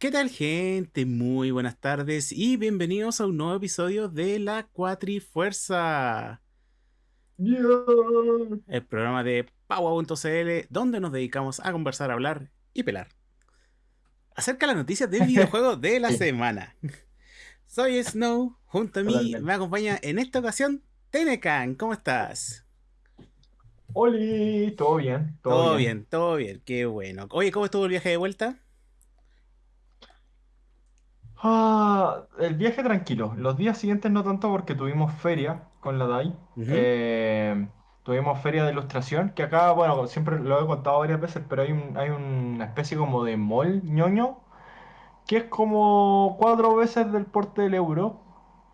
¿Qué tal gente? Muy buenas tardes y bienvenidos a un nuevo episodio de La Cuatrifuerza. El programa de Paua.cl donde nos dedicamos a conversar, hablar y pelar. Acerca de las noticias de videojuegos de la semana. Soy Snow, junto a mí me acompaña en esta ocasión Tenecan. ¿Cómo estás? Oli, todo bien. Todo, bien. todo bien, qué bueno. Oye, ¿cómo estuvo el viaje de vuelta? Ah, el viaje tranquilo. Los días siguientes no tanto porque tuvimos feria con la DAI. Eh, tuvimos feria de ilustración, que acá, bueno, siempre lo he contado varias veces, pero hay, hay una especie como de mall ñoño, que es como cuatro veces del porte del euro,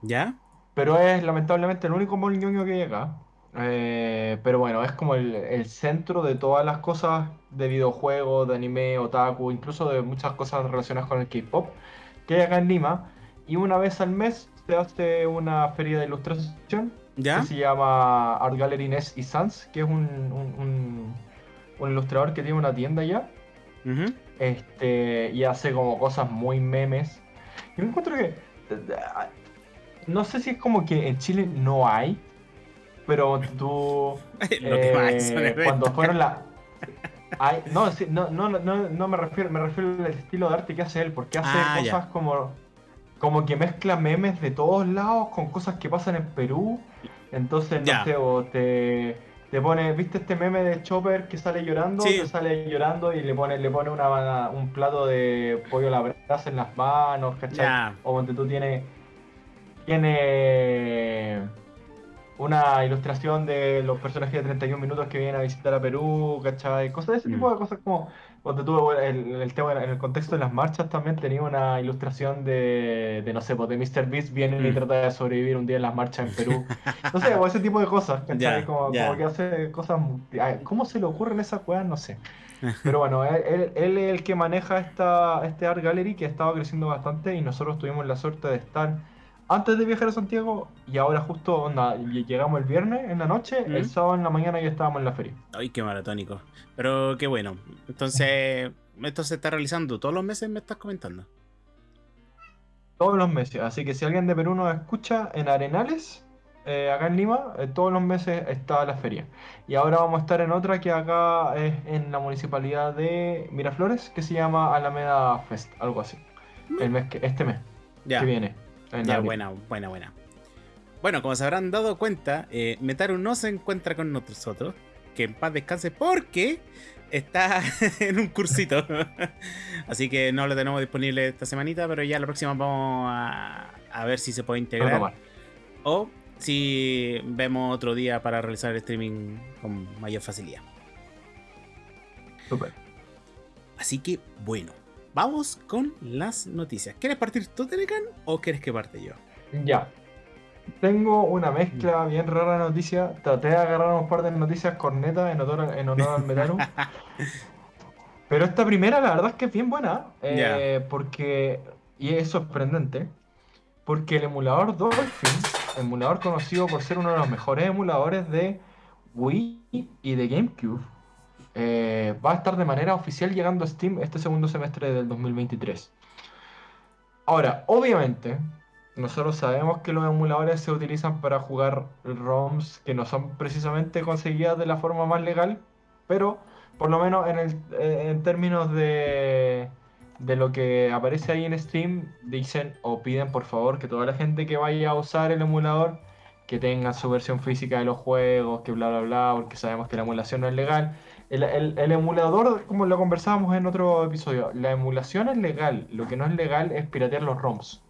¿Ya? pero es lamentablemente el único mall ñoño que hay acá. Eh, pero bueno, es como el, el centro de todas las cosas de videojuegos, de anime, otaku, incluso de muchas cosas relacionadas con el K-pop que hay acá en Lima. Y una vez al mes se hace una feria de ilustración ¿Ya? que se llama Art Gallery Ness y Sans, que es un, un, un- un ilustrador que tiene una tienda allá. Este, y hace como cosas muy memes. Yo encuentro que. No sé si es como que en Chile no hay, pero tú. Lo que más son eh, cuando fueron la. No, sí, no, no, no, no me refiero, me refiero al estilo de arte que hace él, porque hace Ah, ya. cosas como. Como que mezcla memes de todos lados con cosas que pasan en Perú. Entonces, no Ya. sé, o te, te pone, ¿viste este meme de Chopper que sale llorando? Sí. Que sale llorando y le pone, le pone una, un plato de pollo a la brasa en las manos, ¿cachai? Ya. O donde tú tienes. Tiene una ilustración de los personajes de 31 minutos que vienen a visitar a Perú, ¿cachai? Cosas de ese tipo Mm. de cosas como. Cuando tuvo el, el tema en el contexto de las marchas también tenía una ilustración de, de no sé, pues de Mr. Beast viene y Mm. trata de sobrevivir un día en las marchas en Perú. No sé, o ese tipo de cosas, ¿cachai? Ya, como, ya. como que hace cosas. ¿Cómo se le ocurren esas cosas? No sé. Pero bueno, él, él- él es el que maneja esta, este Art Gallery que ha estado creciendo bastante y nosotros tuvimos la suerte de estar antes de viajar a Santiago y ahora justo onda, ll- llegamos el viernes en la noche, ¿Mm? el sábado en la mañana ya estábamos en la feria. Ay, qué maratónico. Pero qué bueno. Entonces, esto se está realizando todos los meses, me estás comentando. Todos los meses, así que si alguien de Perú nos escucha en Arenales, eh, acá en Lima, eh, todos los meses está la feria. Y ahora vamos a estar en otra que acá es en la municipalidad de Miraflores, que se llama Alameda Fest, algo así. El mes que, este mes Ya. que viene. Ya, buena, buena, buena. Bueno, como se habrán dado cuenta, eh, Metaru no se encuentra con nosotros. Que en paz descanse porque está en un cursito. Así que no lo tenemos disponible esta semanita, pero ya la próxima vamos a, a ver si se puede integrar. O si vemos otro día para realizar el streaming con mayor facilidad. Súper. Así que bueno, vamos con las noticias. ¿Quieres partir tú, Telecan, o quieres que parte yo? Ya. Tengo una mezcla bien rara de noticias. Traté de agarrar un par de noticias cornetas en honor, en honor al Metaru. Pero esta primera, la verdad es que es bien buena. eh, Porque. Y es sorprendente. Porque el emulador Dolphin, emulador conocido por ser uno de los mejores emuladores de Wii y de GameCube, eh, va a estar de manera oficial llegando a Steam este segundo semestre del 2023. Ahora, obviamente, nosotros sabemos que los emuladores se utilizan para jugar ROMs que no son precisamente conseguidas de la forma más legal, pero por lo menos eh, en términos de, de lo que aparece ahí en Steam, dicen o piden por favor que toda la gente que vaya a usar el emulador, que tenga su versión física de los juegos, que bla bla bla, porque sabemos que la emulación no es legal. El, el- el emulador, como lo conversábamos en otro episodio, la emulación es legal, lo que no es legal es piratear los ROMs.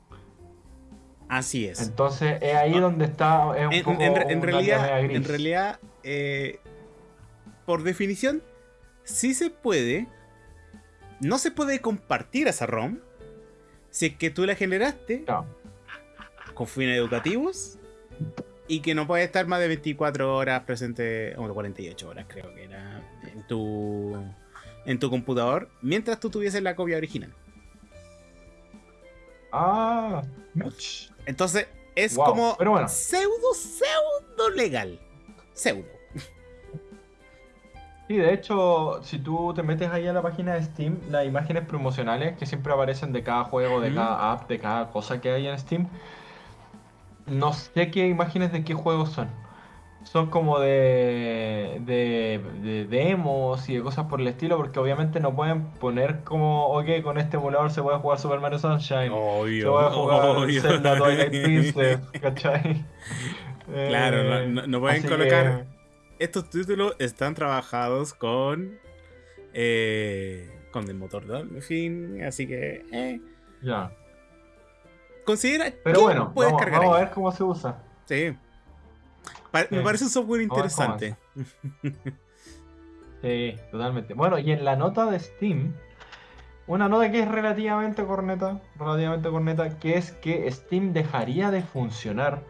Así es. Entonces es ahí donde está. Es un En, poco en- en una realidad, gris. en realidad eh, por definición, sí se puede. No se puede compartir esa ROM si es que tú la generaste No. con fines educativos y que no puede estar más de 24 horas presente, o 48 horas creo que era, en tu, en tu computador, mientras tú tuvieses la copia original. Ah, much. Entonces, es Wow, como pero bueno. pseudo, pseudo legal. Pseudo. Sí, de hecho, si tú te metes ahí a la página de Steam, las imágenes promocionales que siempre aparecen de cada juego, de cada app, de cada cosa que hay en Steam, no sé qué imágenes de qué juegos son. Son como de, de, de demos y de cosas por el estilo, porque obviamente no pueden poner como, ok, con este emulador se puede jugar Super Mario Sunshine, se Obvio, puede jugar obvio. Zelda Twilight Princess, ¿cachai? Claro, no, Eh, no- no pueden colocar- que- Estos títulos están trabajados con. eh, con el motor Dolphin, así que. eh, Ya. Considera. Pero bueno, puedes vamos, cargar vamos a ver cómo se usa. Sí. Pa- Me parece un software interesante. Sí, totalmente. Bueno, y en la nota de Steam, una nota que es relativamente corneta, relativamente corneta, que es que Steam dejaría de funcionar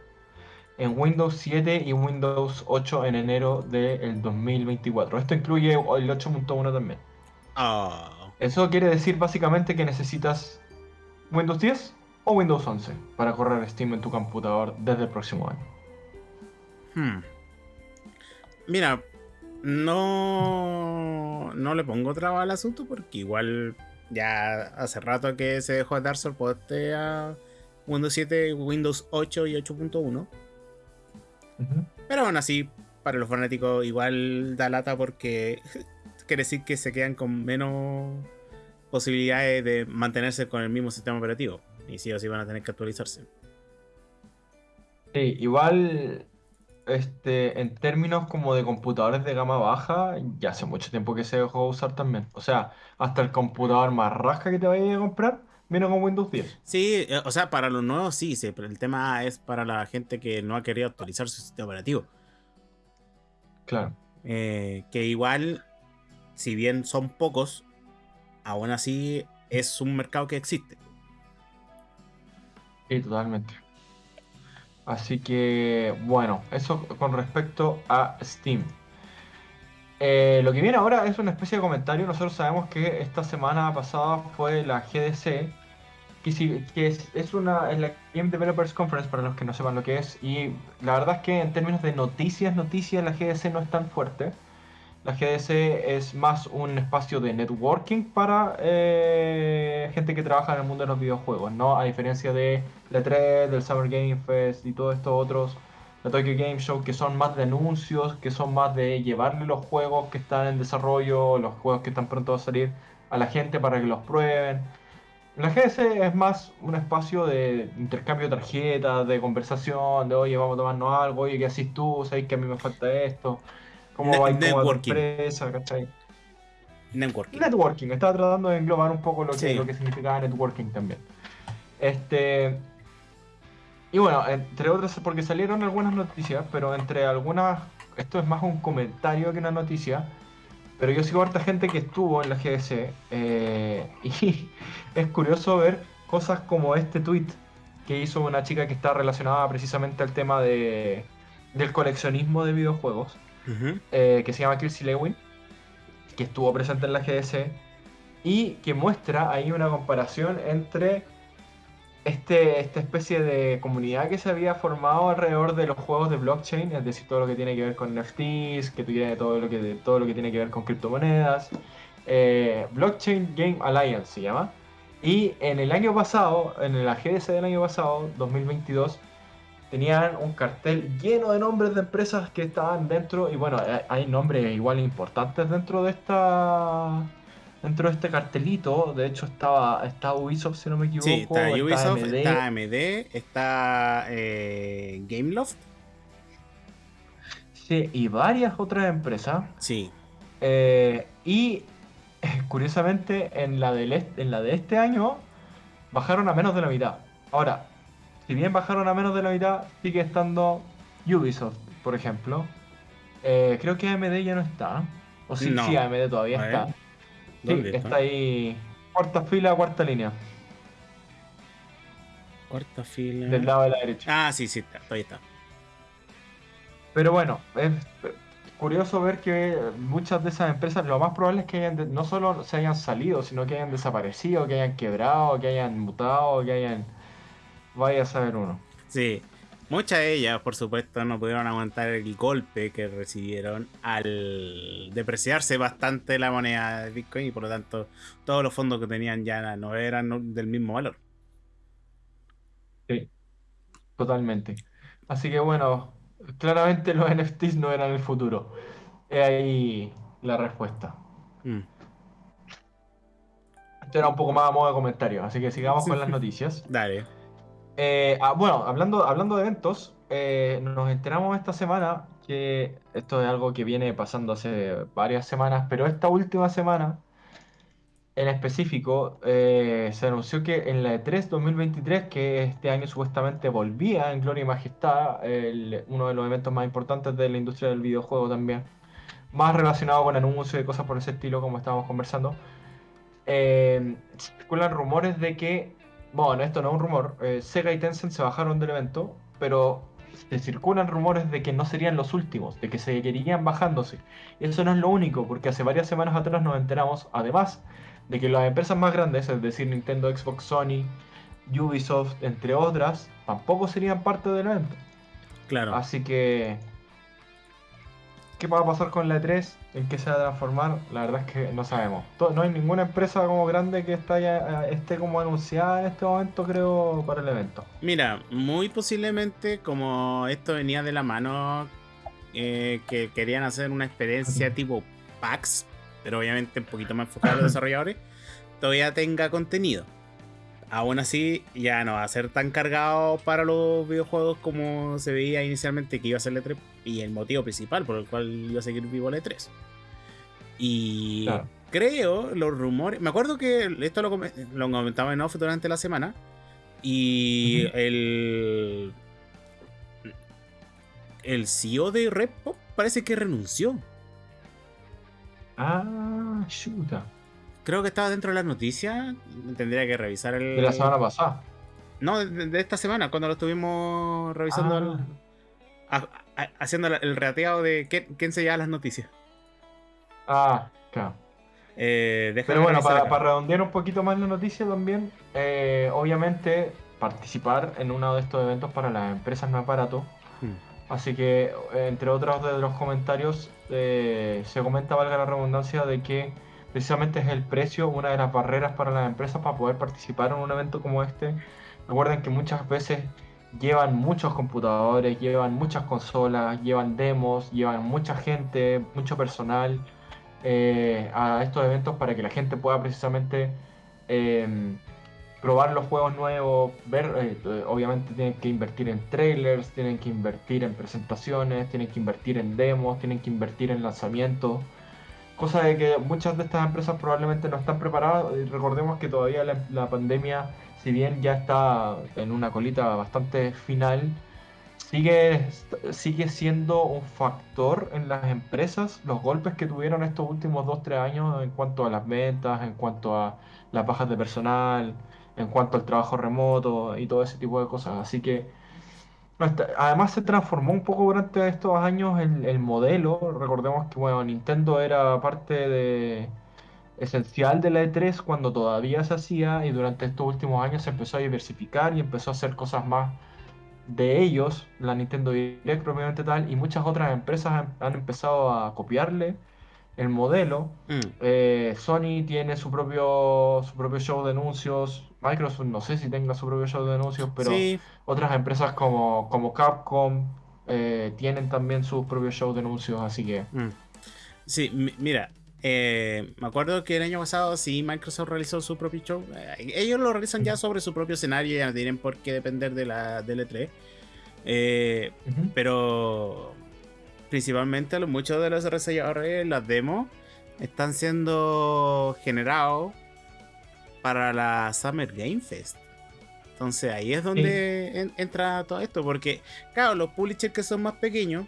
en Windows 7 y Windows 8 en enero del 2024. Esto incluye el 8.1 también. Ah. Eso quiere decir básicamente que necesitas Windows 10 o Windows 11 para correr Steam en tu computador desde el próximo año. Hmm. Mira, no, no le pongo traba al asunto porque igual ya hace rato que se dejó de dar soporte a Windows 7, Windows 8 y 8.1. Ujú. Pero aún así, para los fanáticos igual da lata porque quiere decir que se quedan con menos posibilidades de mantenerse con el mismo sistema operativo. Y sí o sí van a tener que actualizarse. Sí, igual, este, en términos como de computadores de gama baja, ya hace mucho tiempo que se dejó de usar también. O sea, hasta el computador más rasca que te vayas a comprar viene con Windows 10. Sí, eh, o sea, para los nuevos sí, sí, pero el tema es para la gente que no ha querido actualizar su sistema operativo. Claro. Eh, que igual, si bien son pocos, aún así es un mercado que existe. Sí, totalmente. Así que, bueno, eso con respecto a Steam. Eh, lo que viene ahora es una especie de comentario. Nosotros sabemos que esta semana pasada fue la GDC, que, es, es una es la Game Developers Conference para los que no sepan lo que es. Y la verdad es que en términos de noticias, noticias, la GDC no es tan fuerte. La GDC es más un espacio de networking para eh, gente que trabaja en el mundo de los videojuegos, ¿no? A diferencia de la 3, del Summer Game Fest y todos estos otros, la Tokyo Game Show, que son más de anuncios, que son más de llevarle los juegos que están en desarrollo, los juegos que están pronto a salir a la gente para que los prueben. La GDC es más un espacio de intercambio de tarjetas, de conversación, de oye, vamos a tomarnos algo, oye, ¿qué haces tú? ¿Sabes que a mí me falta esto? ¿Cómo Ne- va cómo va tu networking. empresa? ¿Cachai? Networking. Networking, estaba tratando de englobar un poco lo que, Sí. lo que significaba networking también. Este. Y bueno, entre otras, porque salieron algunas noticias, pero entre algunas. Esto es más un comentario que una noticia. Pero yo sigo a harta gente que estuvo en la GDC. eh, y es curioso ver cosas como este tweet que hizo una chica que está relacionada precisamente al tema de, del coleccionismo de videojuegos Eh, que se llama Kelsey Lewin, que estuvo presente en la GDC, y que muestra ahí una comparación entre este, esta especie de comunidad que se había formado alrededor de los juegos de blockchain, es decir, todo lo que tiene que ver con NFTs, que tiene todo lo que, todo lo que tiene que ver con criptomonedas, eh, Blockchain Game Alliance se llama. Y en el año pasado, en la GDC del año pasado, 2022, tenían un cartel lleno de nombres de empresas que estaban dentro y bueno, hay- hay nombres igual importantes dentro de esta dentro de este cartelito, de hecho estaba está Ubisoft si no me equivoco, Sí, está Ubisoft, AMD, está AMD, está eh, Gameloft. sí, y varias otras empresas Sí. Eh, y eh, curiosamente en la, del en la de este año bajaron a menos de la mitad. Ahora, si bien bajaron a menos de la mitad, sigue estando Ubisoft, por ejemplo. Eh, creo que AMD ya no está. O sí, No. sí, AMD todavía A está. Sí, ¿Dónde está? está? ahí. Cuarta fila, cuarta línea. Cuarta fila. Del lado de la derecha. Ah, sí, sí, está, ahí está. Pero bueno, es curioso ver que muchas de esas empresas, lo más probable es que hayan de- no solo se hayan salido, sino que hayan desaparecido, que hayan quebrado, que hayan mutado, que hayan... Vaya a saber uno. Sí. Muchas de ellas, por supuesto, no pudieron aguantar el golpe que recibieron al depreciarse bastante la moneda de Bitcoin y por lo tanto todos los fondos que tenían ya no eran del mismo valor. Sí, totalmente. Así que bueno, claramente los NFTs no eran el futuro. Es ahí la respuesta. Mm. Esto era un poco más a modo de comentario, así que sigamos con las noticias. Dale. Eh, ah, bueno, hablando, hablando de eventos, eh, nos enteramos esta semana que esto es algo que viene pasando hace varias semanas, pero esta última semana en específico eh, se anunció que en la E3 2023, que este año supuestamente volvía en Gloria y Majestad, uno de los eventos más importantes de la industria del videojuego también, más relacionado con anuncios y cosas por ese estilo, como estábamos conversando, circulan rumores de que bueno, esto no es un rumor, eh, Sega y Tencent se bajaron del evento, pero se circulan rumores de que no serían los últimos, de que seguirían bajándose. Y eso no es lo único, porque hace varias semanas atrás nos enteramos, además, de que las empresas más grandes, es decir, Nintendo, Xbox, Sony, Ubisoft, entre otras, tampoco serían parte del evento. Claro. Así que ¿Qué va a pasar con la E3? ¿En qué se va a transformar? La verdad es que no sabemos. No hay ninguna empresa como grande que eh, esté como anunciada en este momento, creo, para el evento. Mira, muy posiblemente como esto venía de la mano, eh, que querían hacer una experiencia tipo PAX, pero obviamente un poquito más enfocada a los desarrolladores, todavía tenga contenido aún así ya no va a ser tan cargado para los videojuegos como se veía inicialmente que iba a ser el E3 y el motivo principal por el cual iba a seguir vivo el E3. Y creo, los rumores, me acuerdo que esto lo, comentaba en off durante la semana y el el CEO de Repo parece que renunció. Ah, chuta. Creo que estaba dentro de las noticias. Tendría que revisar el. De la semana pasada. No, de, esta semana, cuando lo estuvimos revisando. Ah. haciendo el reateado de quién, se lleva las noticias. Ah, claro. Eh, Pero bueno, para, redondear un poquito más la noticia también, eh, obviamente participar en uno de estos eventos para las empresas no es barato. Hmm. Así que, entre otros de los comentarios, eh, se comenta, valga la redundancia, de que precisamente es el precio una de las barreras para las empresas para poder participar en un evento como este. Recuerden que muchas veces llevan muchos computadores, llevan muchas consolas, llevan demos, llevan mucha gente, mucho personal eh, a estos eventos para que la gente pueda precisamente em, probar los juegos nuevos, ver, eh, obviamente tienen que invertir en trailers, tienen que invertir en presentaciones, tienen que invertir en demos, tienen que invertir en lanzamientos. Cosa de que muchas de estas empresas probablemente no están preparadas. Y recordemos que todavía la, pandemia, si bien ya está en una colita bastante final, sigue, sigue siendo un factor en las empresas. Los golpes que tuvieron estos últimos 2-3 años en cuanto a las ventas, en cuanto a las bajas de personal, en cuanto al trabajo remoto y todo ese tipo de cosas. Así que Además se transformó un poco durante estos años el, modelo. Recordemos que bueno, Nintendo era parte de, esencial de la E3 cuando todavía se hacía y durante estos últimos años se empezó a diversificar y empezó a hacer cosas más de ellos, la Nintendo Direct propiamente tal, y muchas otras empresas han empezado a copiarle el modelo. Mm. Eh, Sony tiene su propio, su propio show de anuncios. Microsoft no sé si tenga su propio show de anuncios, pero otras empresas como, como Capcom eh, tienen también sus propios shows de anuncios, así que... Mm. Sí, mira, eh, me acuerdo que el año pasado sí Microsoft realizó su propio show. ellos lo realizan ya sobre su propio escenario, ya no tienen por qué depender de la del E3. Pero principalmente muchos de los desarrolladores, las demos, están siendo generados para la Summer Game Fest. Entonces ahí es donde entra todo esto, porque claro, los publishers que son más pequeños,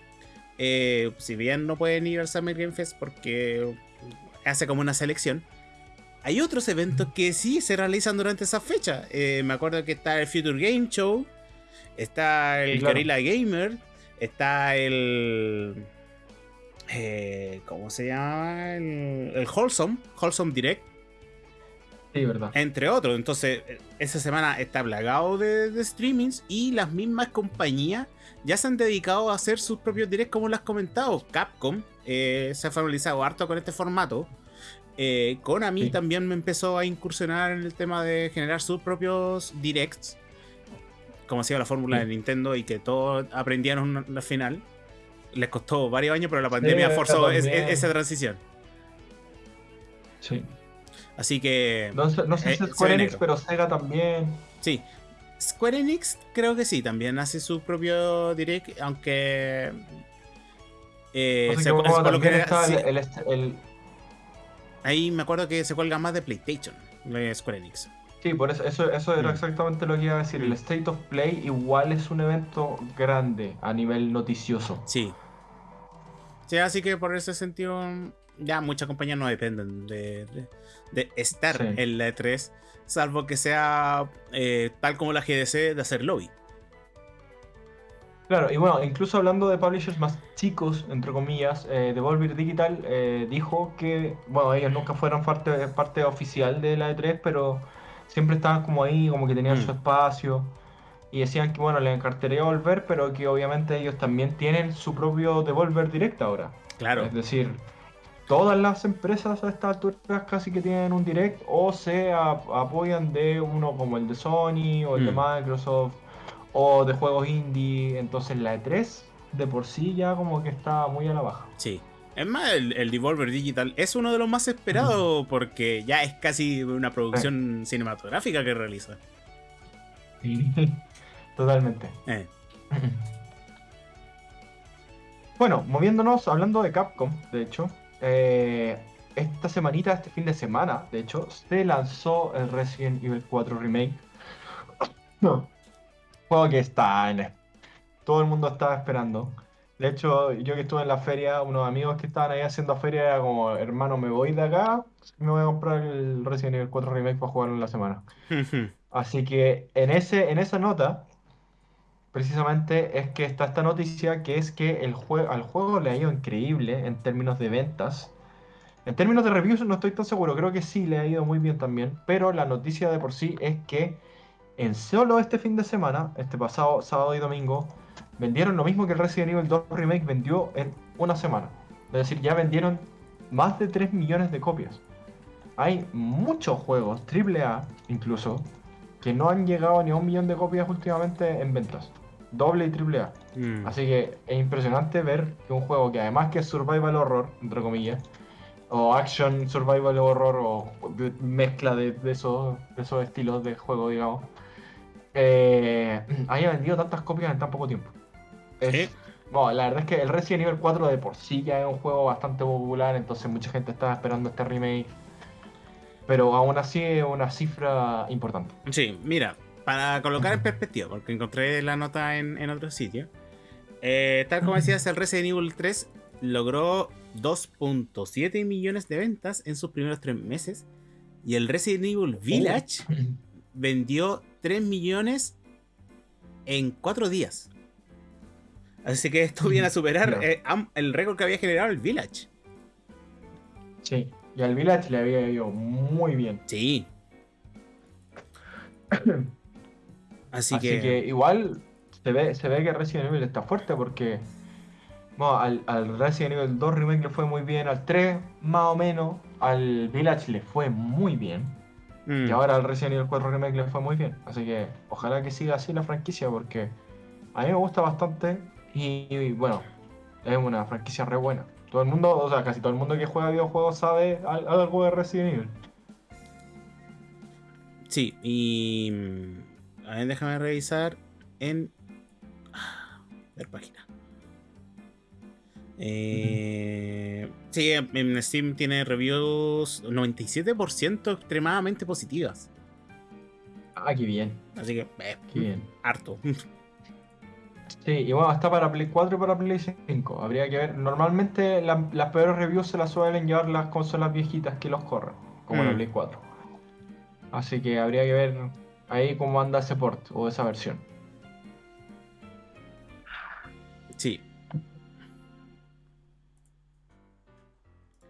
eh, si bien no pueden ir al Summer Game Fest porque hace como una selección, hay otros eventos que sí se realizan durante esa fecha. Eh, me acuerdo que está el Future Game Show, está el Gorilla Gamer, Está el. Eh, ¿Cómo se llama? El, el Wholesome, Wholesome Direct. Sí, verdad. Entre otros. Entonces, esa semana está plagado de, de streamings y las mismas compañías ya se han dedicado a hacer sus propios directs, como lo has comentado. Capcom eh, se ha familiarizado harto con este formato. Eh, Konami Sí. también me empezó a incursionar en el tema de generar sus propios directs. Como hacía la fórmula Sí. de Nintendo y que todos aprendieron al final. Les costó varios años, pero la pandemia Sí, forzó es- también. es- esa transición. Sí. Así que. No sé, no sé Eh, si es Square Enix, pero Sega también. Sí. Square Enix creo que sí, también hace su propio direct, aunque... eh, No sé se- también que- está sí, el, el, el- ahí me acuerdo que se cuelga más de PlayStation, Square Enix. Sí, por eso, eso, eso era exactamente lo que iba a decir. El. State of Play igual es un evento grande a nivel noticioso. Sí. Sí, así que por ese sentido, ya muchas compañías no dependen de, de- de estar Sí. en la E3, salvo que sea eh, tal como la GDC de hacer lobby. Claro, y bueno, incluso hablando de publishers más chicos, entre comillas, eh, Devolver Digital eh, dijo que, bueno, ellos nunca fueron parte, parte oficial de la E3, pero siempre estaban como ahí, como que tenían Mm. su espacio. Y decían que, bueno, les encartaría volver, pero que obviamente ellos también tienen su propio Devolver Direct ahora. Claro. Es decir, todas las empresas a estas alturas casi que tienen un direct o se ap- apoyan de uno como el de Sony o el de Mm. Microsoft o de juegos indie. Entonces la E3 de por sí ya como que está muy a la baja. Sí. Es más, el, el Devolver Digital es uno de los más esperados porque ya es casi una producción cinematográfica que realiza. Totalmente. Eh, Bueno, moviéndonos, hablando de Capcom, de hecho, eh, esta semanita, este fin de semana, de hecho, se lanzó el Resident Evil 4 Remake. No. Juego que está en... Todo el mundo estaba esperando. De hecho, yo que estuve en la feria, unos amigos que estaban ahí haciendo feria era como, hermano, me voy de acá, me voy a comprar el Resident Evil 4 Remake para jugarlo en la semana. Así que en, ese, en esa nota, precisamente es que está esta noticia que es que el juego, al juego le ha ido increíble en términos de ventas. En términos de reviews no estoy tan seguro, creo que sí le ha ido muy bien también, pero la noticia de por sí es que en solo este fin de semana, este pasado sábado y domingo, vendieron lo mismo que el Resident Evil 2 Remake vendió en una semana. Es decir, ya vendieron más de 3 millones de copias. Hay muchos juegos, AAA incluso, que no han llegado ni a un millón de copias últimamente en ventas. Doble y triple A. Mm. Así que es impresionante ver que un juego que además que es survival horror, entre comillas, o action survival horror, o mezcla de, de esos, de esos estilos de juego, digamos, eh, haya vendido tantas copias en tan poco tiempo. Es- bueno, la verdad es que el Resident Evil 4 de por sí ya es un juego bastante popular, entonces mucha gente estaba esperando este remake. Pero aún así es una cifra importante. Sí, mira, para colocar en perspectiva, porque encontré la nota en, en otro sitio. eh, tal como decías, el Resident Evil 3 logró 2.7 millones de ventas en sus primeros tres meses. Y el Resident Evil Village vendió 3 millones en 4 días. Así que esto viene a superar Claro. eh, el récord que había generado el Village. Sí, y al Village le había ido muy bien. Sí. Así, Así que, que igual se ve, se ve que Resident Evil está fuerte porque bueno, al, al Resident Evil 2 Remake le fue muy bien, al 3 más o menos, al Village le fue muy bien mm, y ahora al Resident Evil 4 Remake le fue muy bien. Así que ojalá que siga así la franquicia porque a mí me gusta bastante y, y, bueno, es una franquicia re buena. Todo el mundo, o sea, casi todo el mundo que juega videojuegos sabe al- algo de Resident Evil. Sí, y. mm, A ver, déjame revisar en. ah, Ver página. Eh, sí, en en Steam tiene reviews 97% extremadamente positivas. Ah, qué bien, Así que, eh, qué bien. harto. Sí, y bueno, está para Play 4 y para Play 5. Habría que ver. Normalmente la- las peores reviews se las suelen llevar las consolas viejitas que los corren, como la Mm. Play 4. Así que habría que ver ahí cómo anda ese port o esa versión. Sí.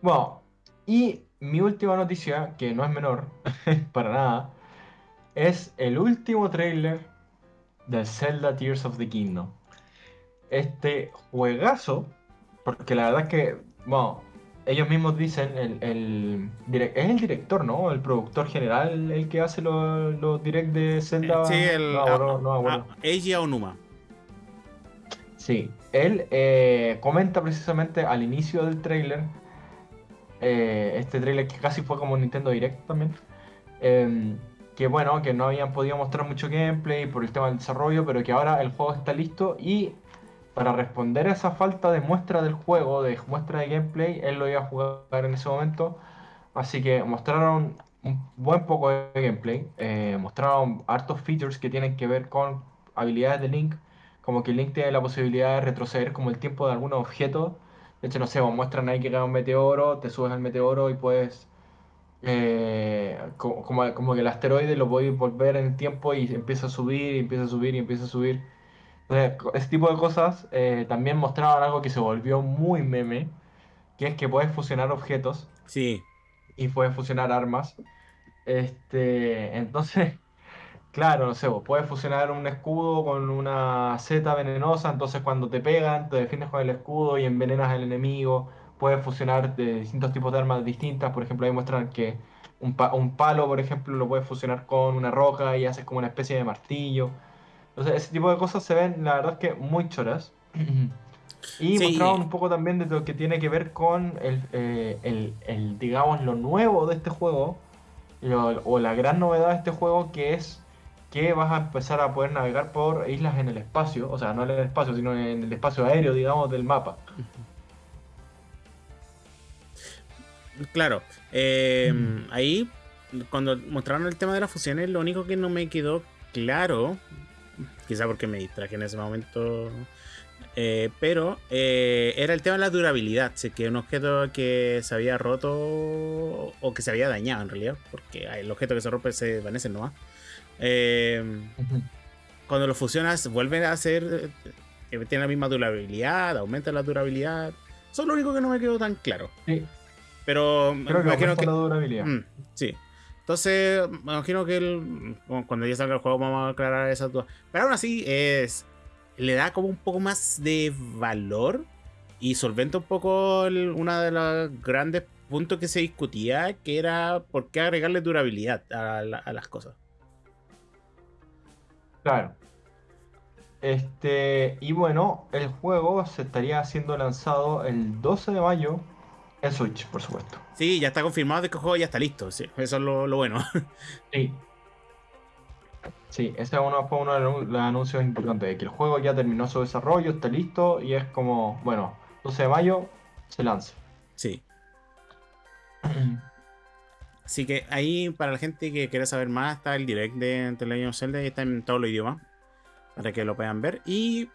Bueno, y mi última noticia, que no es menor, para nada, es el último trailer de Zelda Tears of the Kingdom. Este juegazo, porque la verdad es que, bueno, ellos mismos dicen, el, el es el director, ¿no? El productor general el que hace los, los direct de Zelda. Sí, el no, no, no, Eiji Onuma. Sí, él eh, comenta precisamente al inicio del trailer, eh, este trailer que casi fue como Nintendo Direct también, em, que bueno, que no habían podido mostrar mucho gameplay por el tema del desarrollo, pero que ahora el juego está listo y para responder a esa falta de muestra del juego, de muestra de gameplay, él lo iba a jugar en ese momento. Así que mostraron un buen poco de gameplay, eh, mostraron hartos features que tienen que ver con habilidades de Link, como que Link tiene la posibilidad de retroceder como el tiempo de algunos objetos. De hecho, no sé, muestran ahí que cae un meteoro, te subes al meteoro y puedes eh, como, como, que el asteroide lo podéis volver en el tiempo y empieza a subir y empieza a subir y empieza a subir. Entonces, ese tipo de cosas eh, también mostraban algo que se volvió muy meme, que es que puedes fusionar objetos. Sí. Y puedes fusionar armas. Este, entonces, claro, no sé, puedes fusionar un escudo con una seta venenosa, entonces cuando te pegan, te defiendes con el escudo y envenenas al enemigo puedes fusionar de distintos tipos de armas distintas. Por ejemplo, ahí muestran que un, un, palo, por ejemplo, lo puedes fusionar con una roca y haces como una especie de martillo. Entonces, ese tipo de cosas se ven, la verdad es que muy choras. Y mostraban un poco también de lo que tiene que ver con el, eh, el, el digamos, lo nuevo de este juego, o la gran novedad de este juego, que es que vas a empezar a poder navegar por islas en el espacio, o sea, no en el espacio, sino en el espacio aéreo, digamos, del mapa. Claro, eh, mm. ahí cuando mostraron el tema de las fusiones, lo único que no me quedó claro, quizá porque me distraje en ese momento, eh, pero eh, era el tema de la durabilidad, si que un objeto que se había roto o que se había dañado en realidad, porque el objeto que se rompe se desvanece nomás. Cuando lo fusionas, vuelven a ser, tiene la misma durabilidad, aumenta la durabilidad. Eso es lo único que no me quedó tan claro. Sí. Pero me imagino que. La durabilidad. Mm, sí. Entonces, me imagino que cuando ya salga el juego vamos a aclarar esas dudas. Pero aún así, es le da como un poco más de valor y solventa un poco una de los grandes puntos que se discutía, que era por qué agregarle durabilidad a, a las cosas. Claro. Este, y bueno, el juego se estaría siendo lanzado el 12 de mayo en Switch, por supuesto. Sí, ya está confirmado que el juego ya está listo. Sí, eso es lo, bueno. Sí. Sí, ese uno, fue uno de los anuncios importantes, de que el juego ya terminó su desarrollo, está listo y es como, bueno, 12 de mayo se lanza. Sí. Así que ahí, para la gente que quiera saber más, está el direct de The Legend of Zelda y está en todos los idiomas, para que lo puedan ver. Y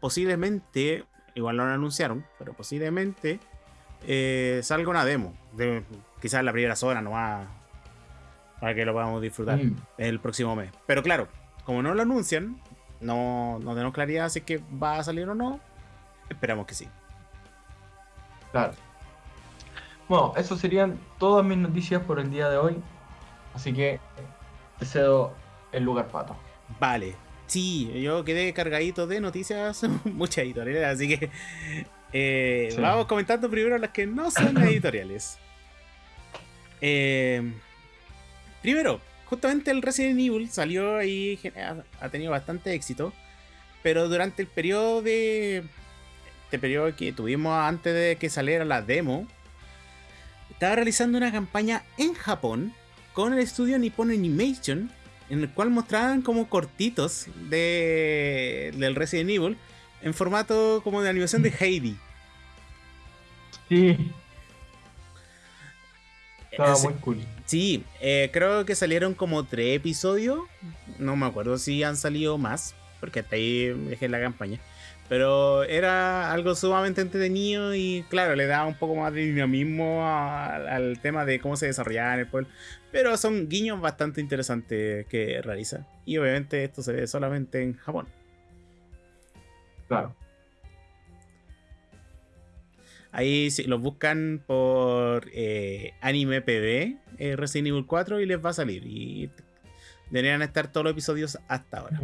posiblemente, igual no lo anunciaron, pero posiblemente eh, salga una demo. De, quizás la primera zona nomás. Para que lo podamos disfrutar mm. el próximo mes. Pero claro, como no lo anuncian, no, no tenemos claridad si es que va a salir o no. Esperamos que sí. Claro. Bueno, eso serían todas mis noticias por el día de hoy. Así que te cedo el lugar pato. Vale. Sí, yo quedé cargadito de noticias, muchas editoriales, así que eh, vamos comentando primero las que no son editoriales. Eh, primero, justamente el Resident Evil salió ahí, ha tenido bastante éxito, pero durante el periodo de... Este periodo que tuvimos antes de que saliera la demo, estaba realizando una campaña en Japón con el estudio Nippon Animation, en el cual mostraban como cortitos de, del Resident Evil en formato como de animación de Heidi. Sí. Estaba muy cool. Sí, eh, creo que salieron como tres episodios. No me acuerdo si han salido más, porque hasta ahí dejé la campaña. Pero era algo sumamente entretenido y claro, le da un poco más de dinamismo al tema de cómo se desarrollaba en el pueblo. Pero son guiños bastante interesantes que realiza. Y obviamente esto se ve solamente en Japón. Claro. Ahí si los buscan por eh, Anime PB, eh, Resident Evil 4 y les va a salir. Y deberían estar todos los episodios hasta ahora.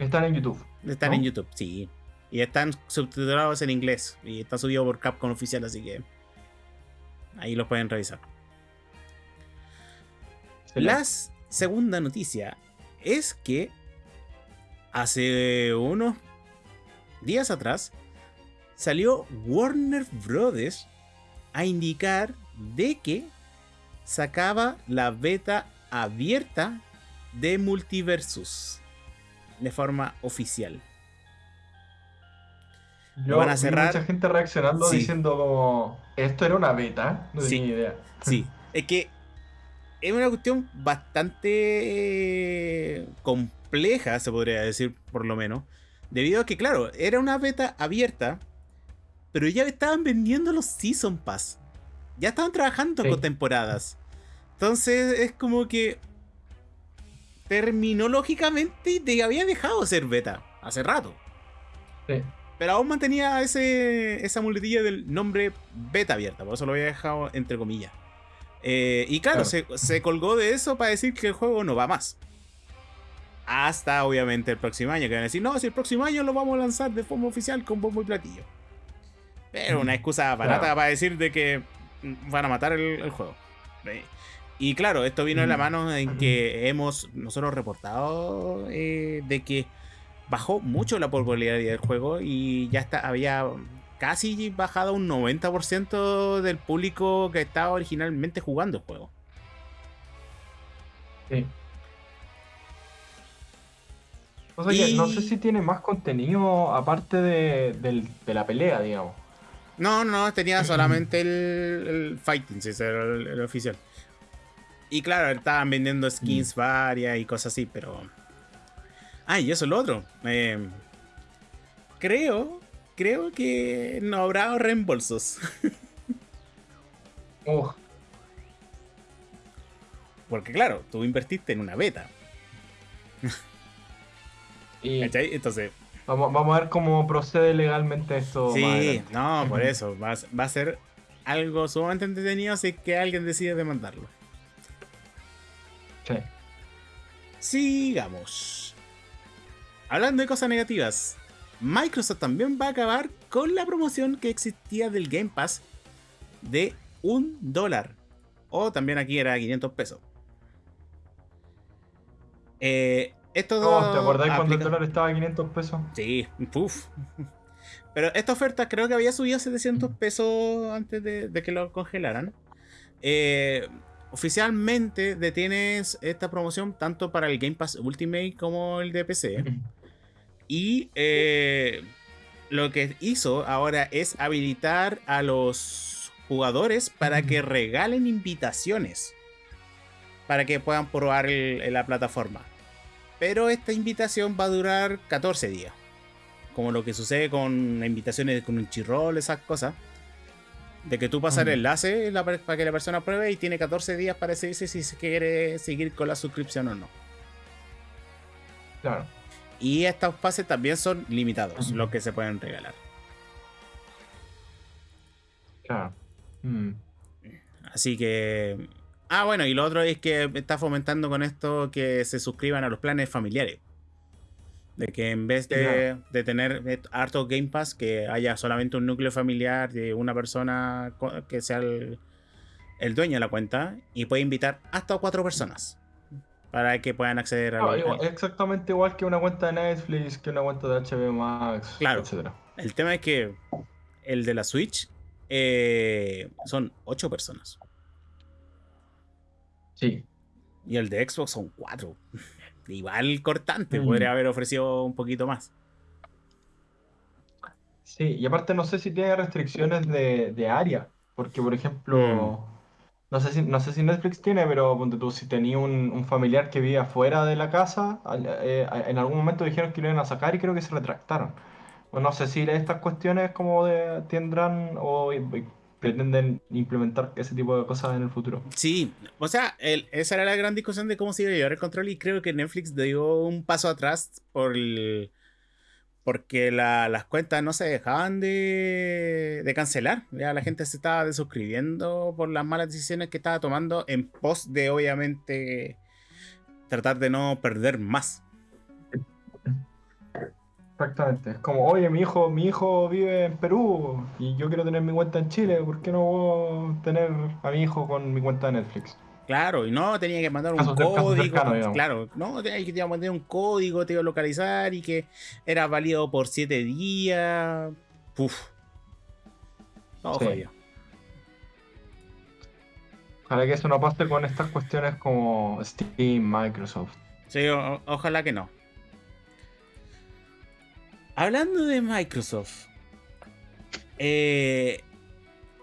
Están en YouTube. Están en YouTube, sí. Y están subtitulados en inglés. Y está subido por Capcom oficial, así que ahí los pueden revisar. La segunda noticia es que hace unos días atrás salió Warner Brothers a indicar de que sacaba la beta abierta de Multiversus de forma oficial. Lo van a cerrar. mucha gente reaccionando diciendo esto era una beta, no tenía idea. Sí, es que es una cuestión bastante compleja, se podría decir, por lo menos. Debido a que, claro, era una beta abierta, pero ya estaban vendiendo los Season Pass. Ya estaban trabajando con temporadas. Entonces es como que terminológicamente te había dejado de ser beta hace rato. Sí. Pero aún mantenía ese, esa muletilla del nombre beta abierta, por eso lo había dejado entre comillas. Eh, y claro, Se, colgó de eso para decir que el juego no va más. Hasta obviamente el próximo año, que van a decir, no, si el próximo año lo vamos a lanzar de forma oficial con bombo y platillo. Pero una excusa barata para decir de que van a matar el, juego. Y claro, esto vino en la mano en que hemos nosotros reportado eh, de que bajó mucho la popularidad del juego y ya está, había casi bajado un 90% del público que estaba originalmente jugando el juego. Sí. O sea no sé si tiene más contenido aparte de, la pelea, digamos. No, no, tenía solamente el, fighting, si era el, oficial. Y claro, estaban vendiendo skins mm. varias y cosas así, pero. Ah, y eso es lo otro. Eh, creo creo que no habrá reembolsos. oh. Porque claro, tú invertiste en una beta. y Entonces... Vamos, vamos, a ver cómo procede legalmente esto. Sí, no, por eso. Va, va, a ser algo sumamente entretenido si que alguien decide demandarlo. Sí. Sigamos. Hablando de cosas negativas, Microsoft también va a acabar con la promoción que existía del Game Pass de un dólar. O también aquí era 500 pesos. Eh, esto oh, ¿Te acordás cuando el dólar estaba a 500 pesos? Sí, uff. Pero esta oferta creo que había subido a 700 pesos antes de, que lo congelaran. Eh, oficialmente detienes esta promoción tanto para el Game Pass Ultimate como el de PC. Y eh, lo que hizo ahora es habilitar a los jugadores para que regalen invitaciones. Para que puedan probar la plataforma. Pero esta invitación va a durar 14 días. Como lo que sucede con invitaciones con un chirrol, esas cosas. De que tú pasas el enlace para que la persona pruebe y tiene 14 días para decidirse si se quiere seguir con la suscripción o no. Claro. Y estos pases también son limitados, los que se pueden regalar. Claro. Mm. Así que. Ah, bueno, y lo otro es que está fomentando con esto que se suscriban a los planes familiares. De que en vez de, tener harto Game Pass, que haya solamente un núcleo familiar de una persona que sea el, el dueño de la cuenta y puede invitar hasta cuatro personas para que puedan acceder a Exactamente igual que una cuenta de Netflix, que una cuenta de HBO Max, claro. El tema es que el de la Switch eh, son ocho personas. Sí. Y el de Xbox son cuatro. Igual cortante, mm. podría haber ofrecido un poquito más. Sí, y aparte no sé si tiene restricciones de, área, porque por ejemplo... Mm. No sé si, no sé si Netflix tiene, pero ponte tú, si tenía un, familiar que vivía fuera de la casa, eh, en algún momento dijeron que lo iban a sacar y creo que se retractaron. No sé si estas cuestiones como de tendrán o pretenden implementar ese tipo de cosas en el futuro. Sí, o sea, esa era la gran discusión de cómo se iba a llevar el control y creo que Netflix dio un paso atrás por porque las cuentas no se dejaban de, de, cancelar. Ya la gente se estaba desuscribiendo por las malas decisiones que estaba tomando en pos de, obviamente, tratar de no perder más. Exactamente. Es como, oye, mi hijo, mi hijo vive en Perú y yo quiero tener mi cuenta en Chile, ¿por qué no puedo tener a mi hijo con mi cuenta de Netflix? Claro, y no tenía que mandar un código. claro, no tenía que mandar un código, te iba a localizar y que era válido por siete días. Puf. Todo sí. Ojalá que eso no pase con estas cuestiones como Steam, Microsoft. Sí, ojalá que no. Hablando de Microsoft, eh,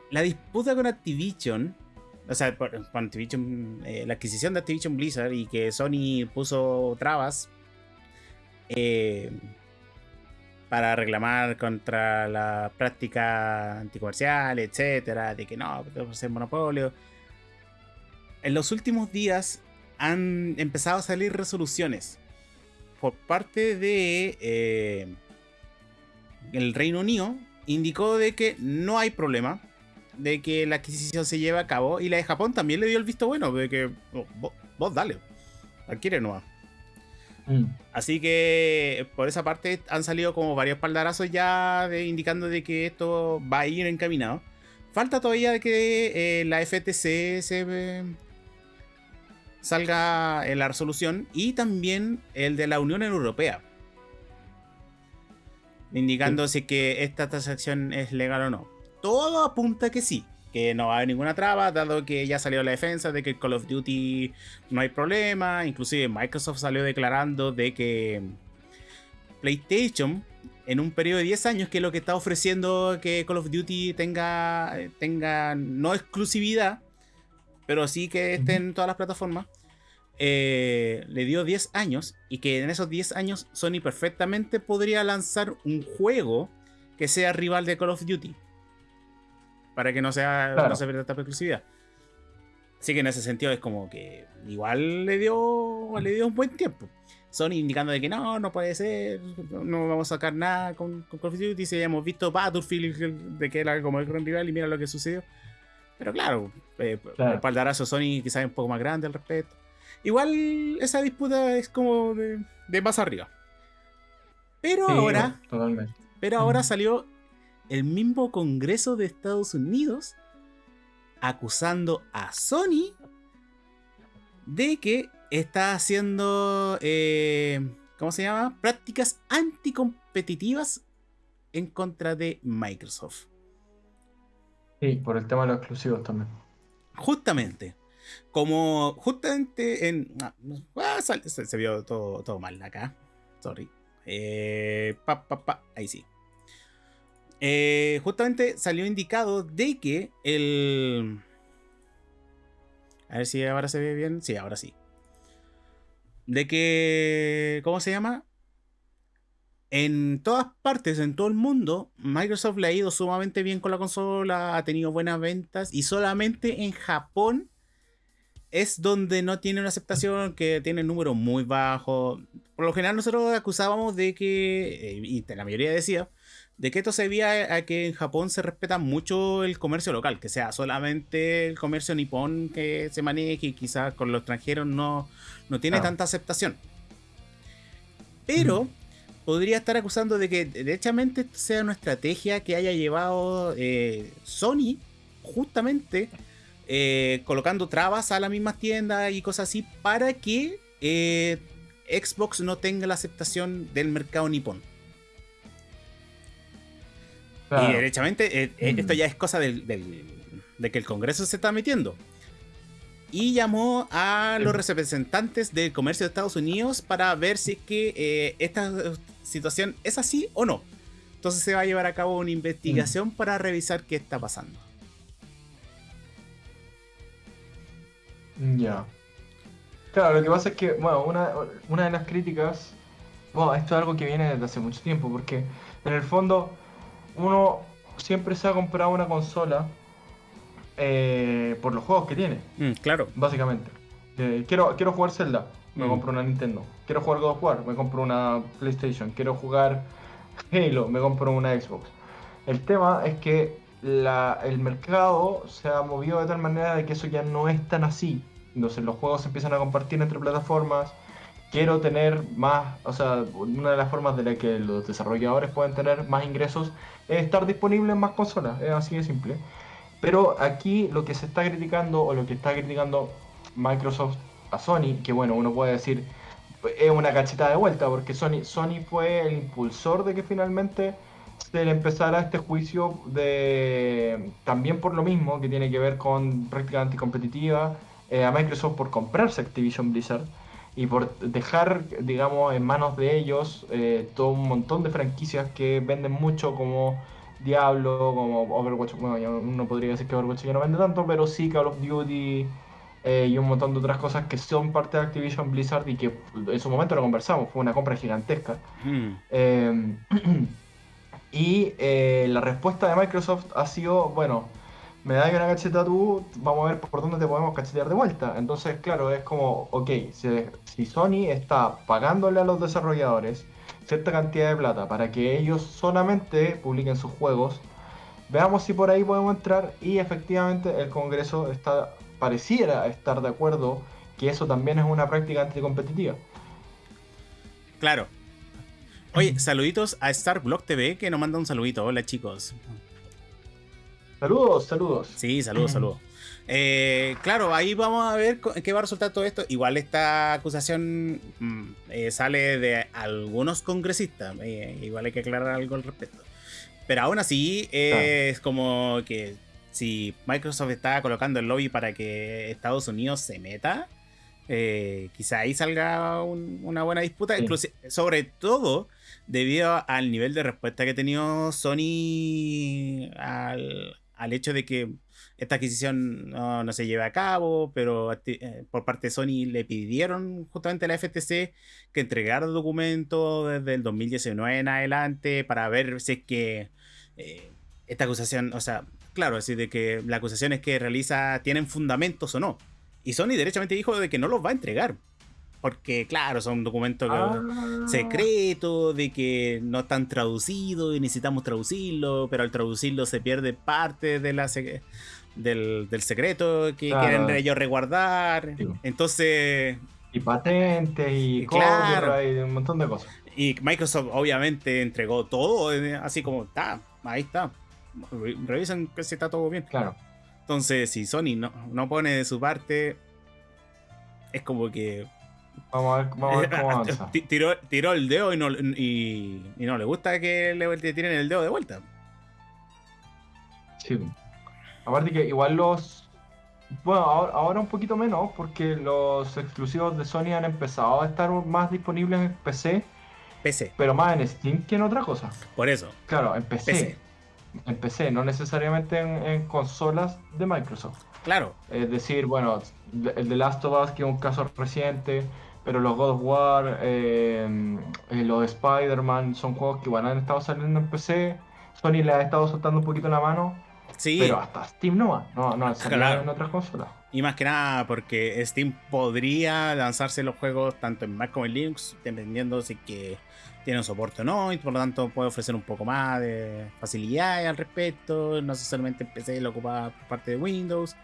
la disputa con Activision, o sea, con Activision, eh, la adquisición de Activision Blizzard y que Sony puso trabas eh, para reclamar contra la práctica anticomercial, etcétera, de que no, debe ser monopolio. En los últimos días han empezado a salir resoluciones por parte de el Reino Unido indicó de que no hay problema, de que la adquisición se lleva a cabo y la de Japón también le dio el visto bueno, de que oh, vos, dale, adquiere nueva. Mm. Así que por esa parte han salido como varios paldarazos ya de, indicando de que esto va a ir encaminado. Falta todavía de que eh, la FTC se salga en la resolución y también el de la Unión Europea indicando si que esta transacción es legal o no. Todo apunta que sí, que no va a haber ninguna traba, dado que ya salió la defensa de que Call of Duty no hay problema, inclusive Microsoft salió declarando de que PlayStation en un periodo de 10 años, que es lo que está ofreciendo que Call of Duty tenga, tenga no exclusividad, pero sí que esté en todas las plataformas, eh, le dio 10 años y que en esos 10 años Sony perfectamente podría lanzar un juego que sea rival de Call of Duty. Para que no sea no se pierda esta exclusividad. Así que en ese sentido es como que igual le dio, le dio un buen tiempo. Sony indicando de que no, no puede ser, no vamos a sacar nada con, Call of Duty. Si hemos visto Battlefield de que era como el gran rival y mira lo que sucedió. Pero claro, eh, el paldarazo Sony quizás es un poco más grande al respecto. Igual esa disputa es como de, más arriba. Pero ahora. Pero ahora salió el mismo Congreso de Estados Unidos acusando a Sony de que está haciendo. Eh, ¿Cómo se llama? Prácticas anticompetitivas en contra de Microsoft. Sí, por el tema de los exclusivos también. Justamente. Como justamente en. Ah, ah, se, vio todo, todo mal acá. Sorry. Eh, pa, pa, ahí sí. Eh, justamente salió indicado de que el. A ver si ahora se ve bien. Sí, ahora sí. De que. ¿Cómo se llama? En todas partes, en todo el mundo, Microsoft le ha ido sumamente bien con la consola, ha tenido buenas ventas y solamente en Japón es donde no tiene una aceptación, que tiene números muy bajos. Por lo general nosotros acusábamos de que, eh, y la mayoría decía, de que esto se debía a que en Japón se respeta mucho el comercio local, que sea solamente el comercio nipón que se maneje y quizás con los extranjeros no, no tiene tanta aceptación. Pero podría estar acusando de que derechamente sea una estrategia que haya llevado eh, Sony justamente eh, colocando trabas a las mismas tiendas y cosas así para que eh, Xbox no tenga la aceptación del mercado nipón. Y derechamente, eh, esto ya es cosa de que el Congreso se está metiendo. Y llamó a los representantes del comercio de Estados Unidos para ver si es que esta situación es así o no. Entonces se va a llevar a cabo una investigación mm. para revisar qué está pasando. Ya. Claro, lo que pasa es que, bueno, una, de las críticas, bueno, esto es algo que viene desde hace mucho tiempo, porque en el fondo uno siempre se ha comprado una consola eh, por los juegos que tiene. Mm, claro. Básicamente. Eh, quiero, quiero jugar Zelda, me mm. compro una Nintendo. Quiero jugar God of War, me compro una PlayStation. Quiero jugar Halo, me compro una Xbox. El tema es que la- el mercado se ha movido de tal manera de que eso ya no es tan así. Entonces los juegos se empiezan a compartir entre plataformas. Quiero tener más, o sea, una de las formas de la que los desarrolladores pueden tener más ingresos es estar disponible en más consolas, es así de simple. Pero aquí lo que se está criticando o lo que está criticando Microsoft a Sony, que bueno, uno puede decir es una cacheta de vuelta, porque Sony, Sony fue el impulsor de que finalmente se le empezara este juicio de también por lo mismo que tiene que ver con práctica anticompetitiva eh, a Microsoft por comprarse Activision Blizzard y por dejar, digamos, en manos de ellos eh, todo un montón de franquicias que venden mucho como Diablo, como Overwatch, bueno, ya uno podría decir que Overwatch ya no vende tanto, pero sí Call of Duty eh, y un montón de otras cosas que son parte de Activision Blizzard y que en su momento lo conversamos, fue una compra gigantesca. Mm. Eh, y la respuesta de Microsoft ha sido, bueno, me das una cacheta tú, vamos a ver por dónde te podemos cachetear de vuelta. Entonces, claro, es como, ok, si, si Sony está pagándole a los desarrolladores cierta cantidad de plata para que ellos solamente publiquen sus juegos, veamos si por ahí podemos entrar y efectivamente el Congreso está pareciera estar de acuerdo que eso también es una práctica anticompetitiva. Claro. Oye, saluditos a Starblock TV que nos manda un saludito. Hola chicos. Saludos, saludos. Sí, saludos, saludos. Eh, claro, ahí vamos a ver qué va a resultar todo esto. Igual esta acusación mm, eh, sale de algunos congresistas. eh, igual hay que aclarar algo al respecto. Pero aún así, es como que si Microsoft está colocando el lobby para que Estados Unidos se meta, quizá ahí salga un- una buena disputa. Sí. Incluso, sobre todo debido al nivel de respuesta que ha tenido Sony al, al hecho de que esta adquisición no, se lleve a cabo, pero eh, por parte de Sony le pidieron justamente a la FTC que entregara documentos desde el 2019 en adelante para ver si es que eh, esta acusación, o sea, claro, decir, de que la acusación es que realiza tienen fundamentos o no. Y Sony derechamente dijo de que no los va a entregar. Porque, claro, son documentos Ah. secretos, de que no están traducidos y necesitamos traducirlo, pero al traducirlo se pierde parte de la sec- del, del secreto que Claro. quieren ellos resguardar. Sí. Entonces, Y patentes y Claro. y un montón de cosas. y Microsoft obviamente entregó todo, eh, así como está, ahí está. Re- Revisen que si está todo bien. Claro. Entonces, si Sony no, no pone de su parte, es como que Vamos a ver, vamos a ver cómo avanza. Ti- tiró, tiró el dedo y no, y, y no le gusta que le, le tiren el dedo de vuelta. Sí. Aparte que igual los... Bueno, ahora, ahora un poquito menos porque los exclusivos de Sony han empezado a estar más disponibles en PC, PC, pero más en Steam que en otra cosa. por eso. Claro, en PC. PC. En PC, no necesariamente en, en consolas de Microsoft. Claro, Es decir, bueno, el de Last of Us, que es un caso reciente, pero los God of War, eh, eh, los de Spider-Man, son juegos que igual han estado saliendo en PC. Sony les ha estado soltando un poquito la mano, sí. pero hasta Steam no va, no, no Claro. en otras consolas. Y más que nada porque Steam podría lanzarse los juegos tanto en Mac como en Linux, dependiendo si que tienen soporte o no, y por lo tanto puede ofrecer un poco más de facilidades al respecto, no solamente en PC lo ocupa por parte de Windows.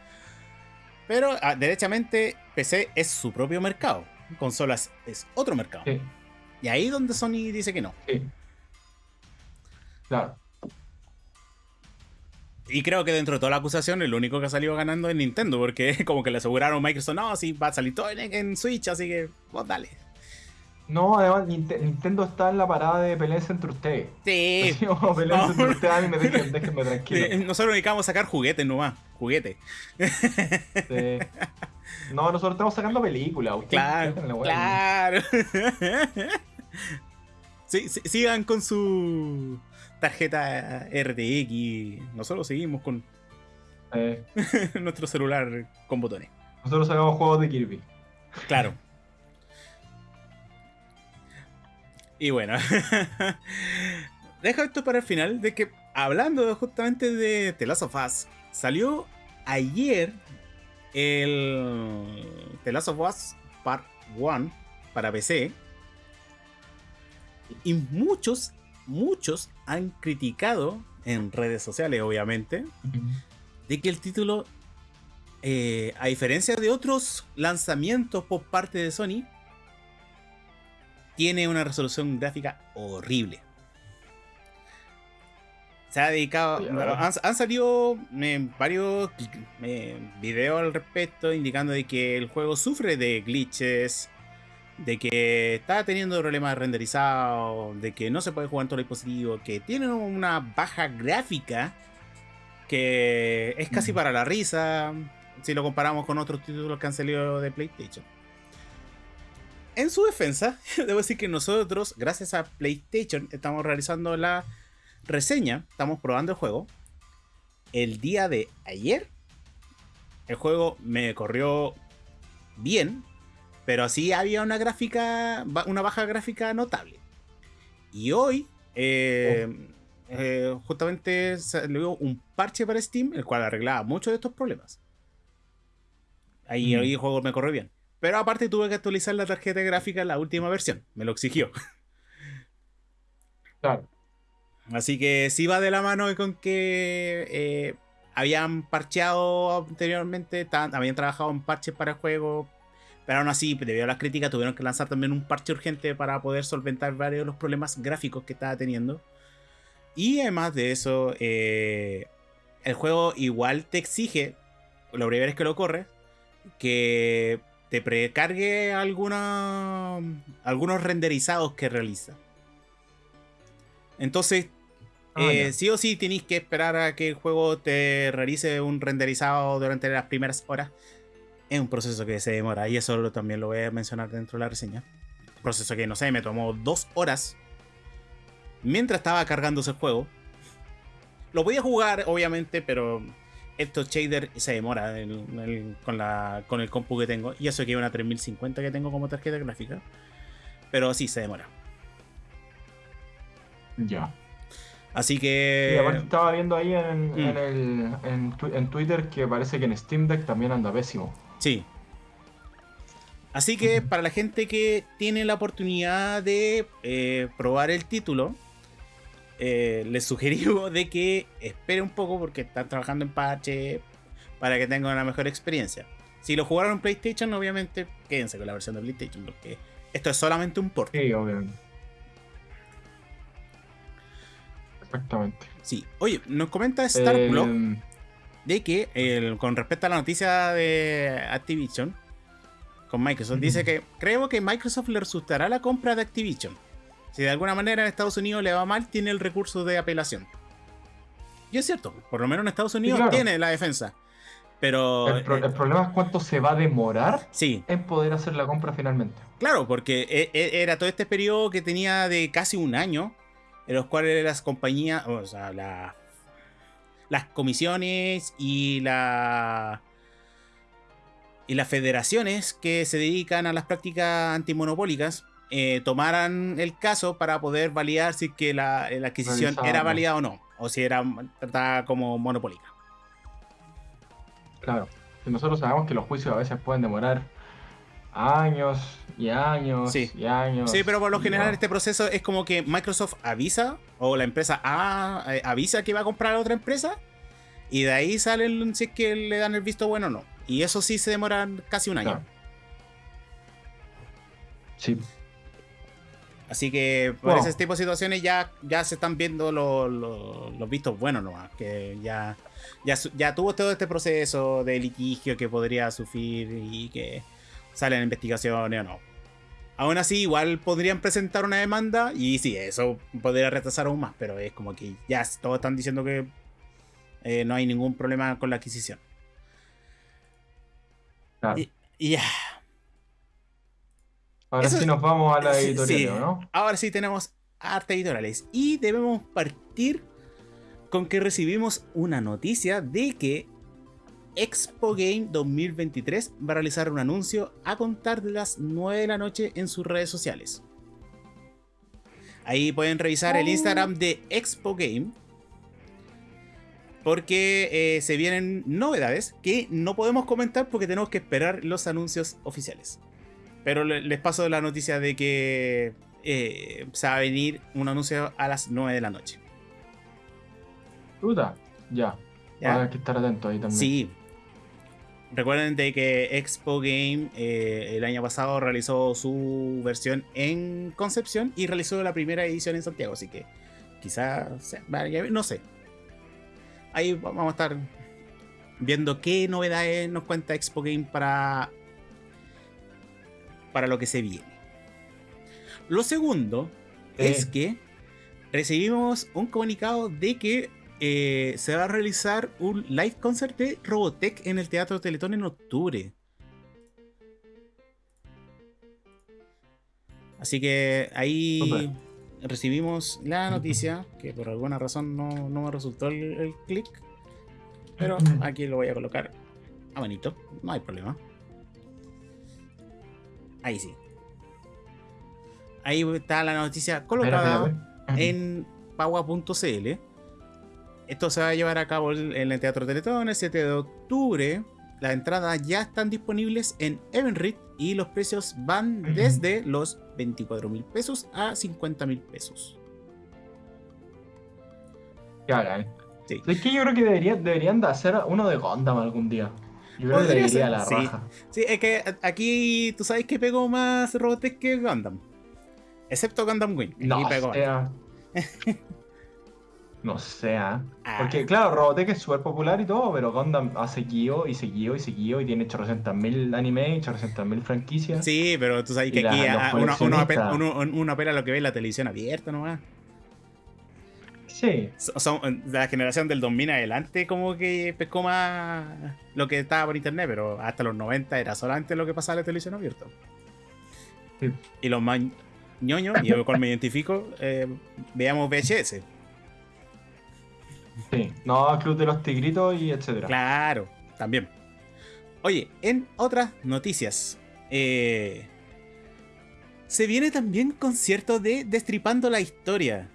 Pero ah, derechamente PC es su propio mercado, consolas es otro mercado. Sí, Y ahí donde Sony dice que no. sí. Claro. Y creo que dentro de toda la acusación, el único que ha salido ganando es Nintendo, porque como que le aseguraron a Microsoft, no, sí, va a salir todo en, en Switch, así que vos dale. No, además Ninte- Nintendo está en la parada de peleas entre ustedes. Sí, peleas No. entre ustedes, a mí me dejen, déjenme tranquilo. sí, nosotros a sacar juguetes nomás, juguetes. Sí. No, nosotros estamos sacando películas. ustedes Claro, claro. Sí, sí, sigan con su tarjeta RTX. Nosotros seguimos con Eh, nuestro celular con botones. nosotros sacamos juegos de Kirby. Claro. Y bueno, deja esto para el final de que hablando justamente de The Last of Us, salió ayer el The Last of Us Part 1 para PC y muchos muchos han criticado en redes sociales, obviamente, de que el título, eh, a diferencia de otros lanzamientos por parte de Sony, tiene una resolución gráfica horrible. Se ha dedicado. Han, salido eh, varios eh, videos al respecto indicando de que el juego sufre de glitches, de que está teniendo problemas renderizados, de que no se puede jugar en todo el dispositivo, que tiene una baja gráfica que es casi mm. para la risa si lo comparamos con otros títulos que han salido de PlayStation. En su defensa, debo decir que nosotros, gracias a PlayStation, estamos realizando la reseña, estamos probando el juego. El día de ayer, el juego me corrió bien, pero así había una gráfica, una baja gráfica notable. Y hoy, eh, oh. eh, justamente salió un parche para Steam, el cual arreglaba muchos de estos problemas. Ahí, mm. el juego me corrió bien. Pero aparte tuve que actualizar la tarjeta gráfica en la última versión. Me lo exigió. Claro. Así que sí va de la mano con que eh, habían parcheado anteriormente, habían trabajado en parches para el juego, pero aún así, debido a las críticas, tuvieron que lanzar también un parche urgente para poder solventar varios de los problemas gráficos que estaba teniendo. Y además de eso, eh, el juego igual te exige, lo primero es que lo corre, que te precargue alguna, algunos renderizados que realiza. Entonces, eh, sí o sí tenéis que esperar a que el juego te realice un renderizado durante las primeras horas es un proceso que se demora y eso también lo voy a mencionar dentro de la reseña. Un proceso que no sé, me tomó dos horas mientras estaba cargándose el juego. Lo voy a jugar, obviamente, pero estos shader se demora con, la, con el compu que tengo. Y eso que es una 3050 que tengo como tarjeta gráfica. Pero sí, se demora. Ya. Así que. Y aparte estaba viendo ahí en, mm. en, en, Twitter que parece que en Steam Deck también anda pésimo. Sí. Así que para la gente que tiene la oportunidad de eh, probar el título, eh, les sugerimos de que espere un poco porque están trabajando en parche para que tengan una mejor experiencia. Si lo jugaron en PlayStation, obviamente quédense con la versión de PlayStation porque esto es solamente un port. Sí, obviamente. Exactamente. Sí. Oye, nos comenta Star eh, de que con respecto a la noticia de Activision con Microsoft, dice que creo que Microsoft le resultará la compra de Activision. Si de alguna manera en Estados Unidos le va mal, tiene el recurso de apelación. Y es cierto, por lo menos en Estados Unidos tiene la defensa. Pero. El, eh, problema es cuánto se va a demorar sí. en poder hacer la compra finalmente. Claro, porque e, e, era todo este periodo que tenía de casi un año, en los cuales las compañías, o sea, la las comisiones y la y las federaciones que se dedican a las prácticas antimonopólicas eh, tomaran el caso para poder validar si que la, adquisición era válida o no, o si era tratada como monopólica. Claro, nosotros sabemos que los juicios a veces pueden demorar años y años y años. Sí, pero por lo general este proceso es como que Microsoft avisa o la empresa A eh, avisa que va a comprar a otra empresa y de ahí sale si es que le dan el visto bueno o no. Y eso sí se demora casi un año. Sí. Así que por ese tipo de situaciones ya, ya se están viendo los, vistos buenos nomás. Que ya, ya, ya tuvo todo este proceso de litigio que podría sufrir y que salen investigaciones o no. Aún así, igual podrían presentar una demanda y sí, eso podría retrasar aún más, pero es como que ya todos están diciendo que eh, no hay ningún problema con la adquisición. Y, ya. Ahora sí nos vamos a la editorial, ¿no? Ahora sí tenemos arte editoriales. Y debemos partir con que recibimos una noticia de que Expo Game 2023 va a realizar un anuncio a contar de las 9 de la noche en sus redes sociales. Ahí pueden revisar el Instagram de Expo Game. Porque eh, se vienen novedades que no podemos comentar porque tenemos que esperar los anuncios oficiales. Pero les paso la noticia de que eh, se va a venir un anuncio a las 9 de la noche. Puta, ya. ¿ya? Hay que estar atento ahí también. Sí. Recuerden de que Expo Game eh, el año pasado realizó su versión en Concepción y realizó la primera edición en Santiago, así que quizás, no sé. Ahí vamos a estar viendo qué novedades nos cuenta Expo Game para, para lo que se viene. Lo segundo Eh. es que recibimos un comunicado de que eh, se va a realizar un live concert de Robotech en el Teatro Teletón en octubre. Así que ahí recibimos la noticia, que por alguna razón no, no me resultó el, el clic. Pero aquí lo voy a colocar a manito, no hay problema. Ahí sí. Ahí está la noticia colocada en paua.cl. Esto se va a llevar a cabo en el Teatro Teletón el 7 de octubre. Las entradas ya están disponibles en Eventrit y los precios van desde los 24 mil pesos a 50 mil pesos. Bacán. Sí. Es que yo creo que deberían, deberían de hacer uno de Gundam algún día. Yo creo que Podría le ser, iría a la sí. raja. Sí, es que aquí tú sabes que pegó más Robotech que Gundam. Excepto Gundam Wing. Aquí No pegó. sea. no sea. Ah. Porque claro, Robotech es súper popular y todo, pero Gundam ha seguido y seguido y seguido y tiene 800.000 anime y 800.000 franquicias. Sí, pero tú sabes que Y aquí ah, uno, uno apela, uno apela a lo que ve en la televisión abierta nomás. Sí. Son de la generación del 2000 en adelante como que pescó más lo que estaba por internet, pero hasta los 90 era solamente lo que pasaba en la televisión abierta. Sí. Y los más ñoños, y yo con me identifico, eh, veamos VHS. Sí. No, Club de los Tigritos y etcétera. Claro, también. Oye, en otras noticias, eh, se viene también concierto de Destripando la Historia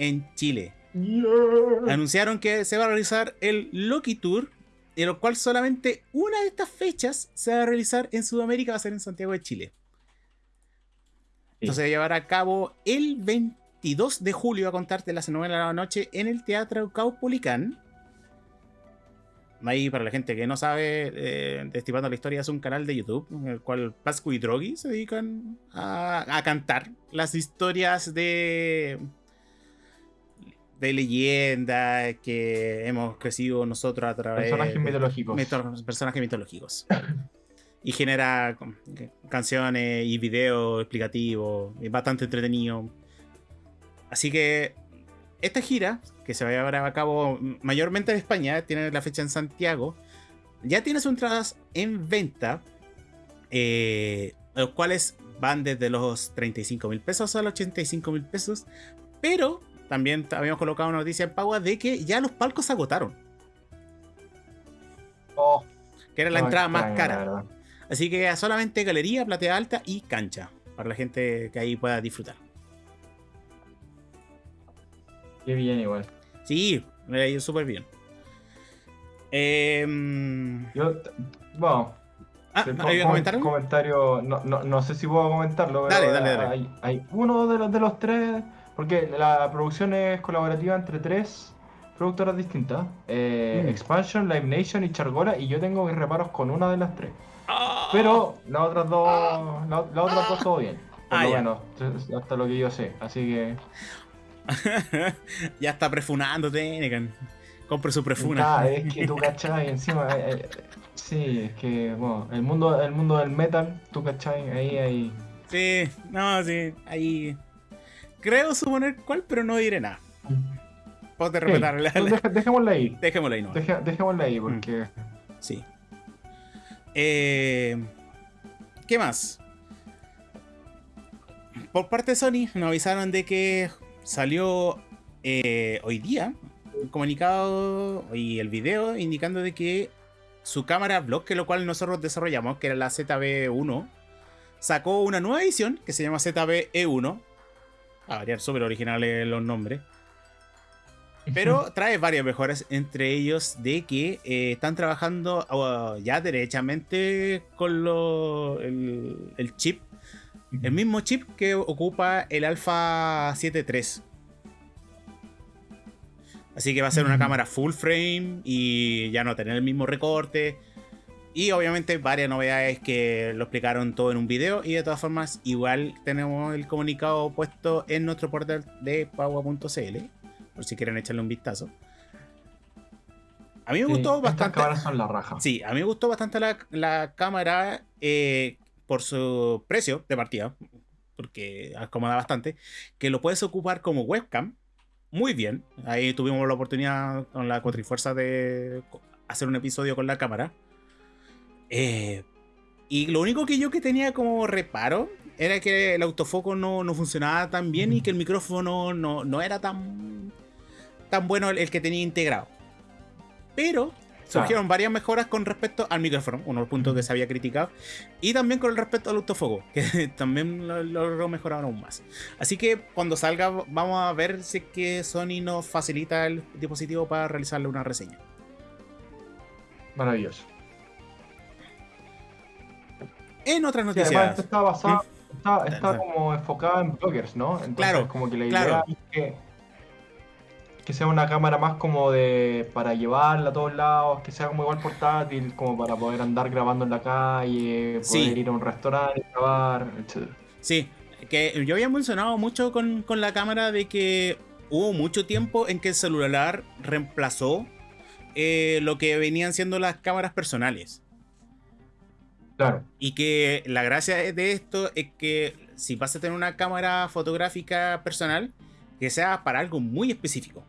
en Chile. Yeah. anunciaron que se va a realizar el Loki Tour, de lo cual solamente una de estas fechas se va a realizar en Sudamérica, va a ser en Santiago de Chile. Esto Sí. se va a llevar a cabo el 22 de julio, a contarte las 9 de la noche, en el Teatro Caupolicán. Ahí, para la gente que no sabe, eh, Destripando la Historia es un canal de YouTube en el cual Pascu y Drogi se dedican a, a cantar las historias de, de leyendas que hemos crecido nosotros a través Personajes de mitológicos. mito- personajes mitológicos. y genera que- canciones y videos explicativos, bastante entretenido. Así que esta gira, que se va a llevar a cabo mayormente en España, tiene la fecha en Santiago, ya tiene sus entradas en venta, eh, los cuales van desde los 35 mil pesos a los 85 mil pesos, pero también habíamos colocado una noticia en Pagua de que ya los palcos se agotaron, Oh, que era la no, entrada más cara. Así que solamente galería, platea alta y cancha. Para la gente que ahí pueda disfrutar. Qué bien igual. Sí, me ha ido súper bien. Em, Yo, bueno, ah, Sí, ¿había com- comentar algo? comentario, no, no, no sé si puedo comentarlo, pero Dale, dale, dale. Hay, hay uno de los, de los tres, porque la producción es colaborativa entre tres productoras distintas, eh, Mm. Expansion, Live Nation y Chargola, y yo tengo mis reparos con una de las tres. Ah. Pero las otras dos, la, las otras dos todo bien, por Ah, lo menos, hasta lo que yo sé, así que... ya está prefunándote, Negan. Compre su prefuna. Ah, es que tú cachai, encima, eh, eh, sí, es que, bueno, el mundo, el mundo del metal, tú cachai, ahí hay... Sí, no, sí. Ahí. Creo suponer cuál, pero no diré nada. Puedo la- deja- dejémosla ahí. Dejémoslo ahí, no. Dejémosla ahí porque. Sí. Eh, ¿Qué más? Por parte de Sony nos avisaron de que salió eh, hoy día un comunicado y el video indicando de que su cámara vlog, que lo cual nosotros desarrollamos, que era la ZB1, sacó una nueva edición que se llama ZB-E1. A variar súper originales los nombres. Pero trae varias mejoras, entre ellos de que eh, están trabajando uh, ya derechamente con lo- el, el chip El mismo chip que ocupa el Alpha 7.3. Así que va a ser una cámara full frame y ya no tener el mismo recorte. Y obviamente varias novedades que lo explicaron todo en un video. Y de todas formas, igual tenemos el comunicado puesto en nuestro portal de Pagua.cl. Por si quieren echarle un vistazo. A mí me gustó bastante. cámaras son la raja. Sí, a mí me gustó bastante la, cámara eh, por su precio de partida. Porque acomoda bastante. Que lo puedes ocupar como webcam. Muy bien. Ahí tuvimos la oportunidad con la Cuatrifuerza de hacer un episodio con la cámara. Eh, y lo único que yo que tenía como reparo era que el autofoco no, funcionaba tan bien y que el micrófono no, era tan, tan bueno el, que tenía integrado. Pero surgieron varias mejoras con respecto al micrófono, uno de los puntos que se había criticado, y también con respecto al autofoco, que también lo logró mejorar aún más. Así que cuando salga vamos a ver si que Sony nos facilita el dispositivo para realizarle una reseña. Maravilloso. En otras noticias. está basado, está, como enfocada en bloggers, ¿no? Entonces, claro. Como que la idea es que, que sea una cámara más como de para llevarla a todos lados, que sea como igual portátil, como para poder andar grabando en la calle, poder ir a un restaurante, grabar, etc. Sí, que yo había mencionado mucho con, con la cámara de que hubo mucho tiempo en que el celular reemplazó eh, lo que venían siendo las cámaras personales. Y que la gracia de esto es que si vas a tener una cámara fotográfica personal, que sea para algo muy específico.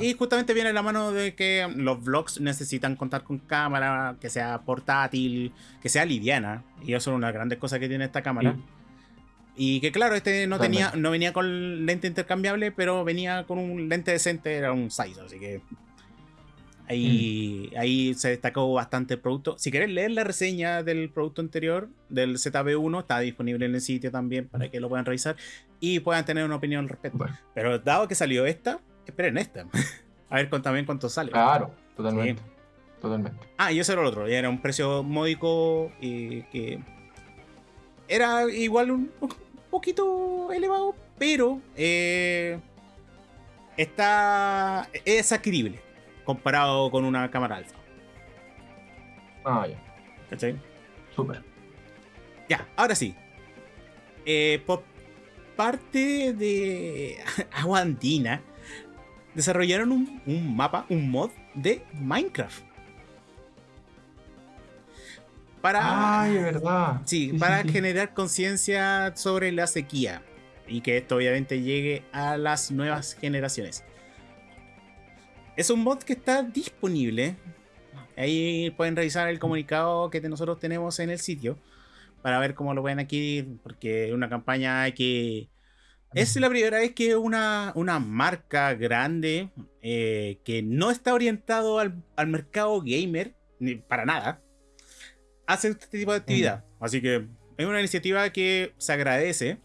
Y justamente viene la mano de que los vlogs necesitan contar con cámara, que sea portátil, que sea liviana. Y eso es una de las grandes cosas que tiene esta cámara. Y que claro, este no tenía, no venía con lente intercambiable, pero venía con un lente decente, era un size, así que Ahí, mm. ahí se destacó bastante el producto. Si querés leer la reseña del producto anterior, del ZB1, está disponible en el sitio también para que lo puedan revisar y puedan tener una opinión al respecto. Pero dado que salió esta, esperen esta. A ver también cuánto sale. Claro, totalmente. Totalmente. Ah, y eso era lo otro. Era un precio módico y que era igual un, poquito elevado, pero eh, está es adquirible comparado con una cámara alfa. Ah, ya. ¿Cachai? Súper. Ya, ahora sí. Eh, por parte de Agua Andina, desarrollaron un, mapa, un mod de Minecraft. Para, Ay, verdad. Sí, para generar conciencia sobre la sequía y que esto obviamente llegue a las nuevas generaciones. Es un mod que está disponible. Ahí pueden revisar el comunicado que nosotros tenemos en el sitio para ver cómo lo pueden adquirir, porque es una campaña que es la primera vez que una, una marca grande eh, que no está orientado al, mercado gamer, ni para nada, hace este tipo de actividad. Así que es una iniciativa que se agradece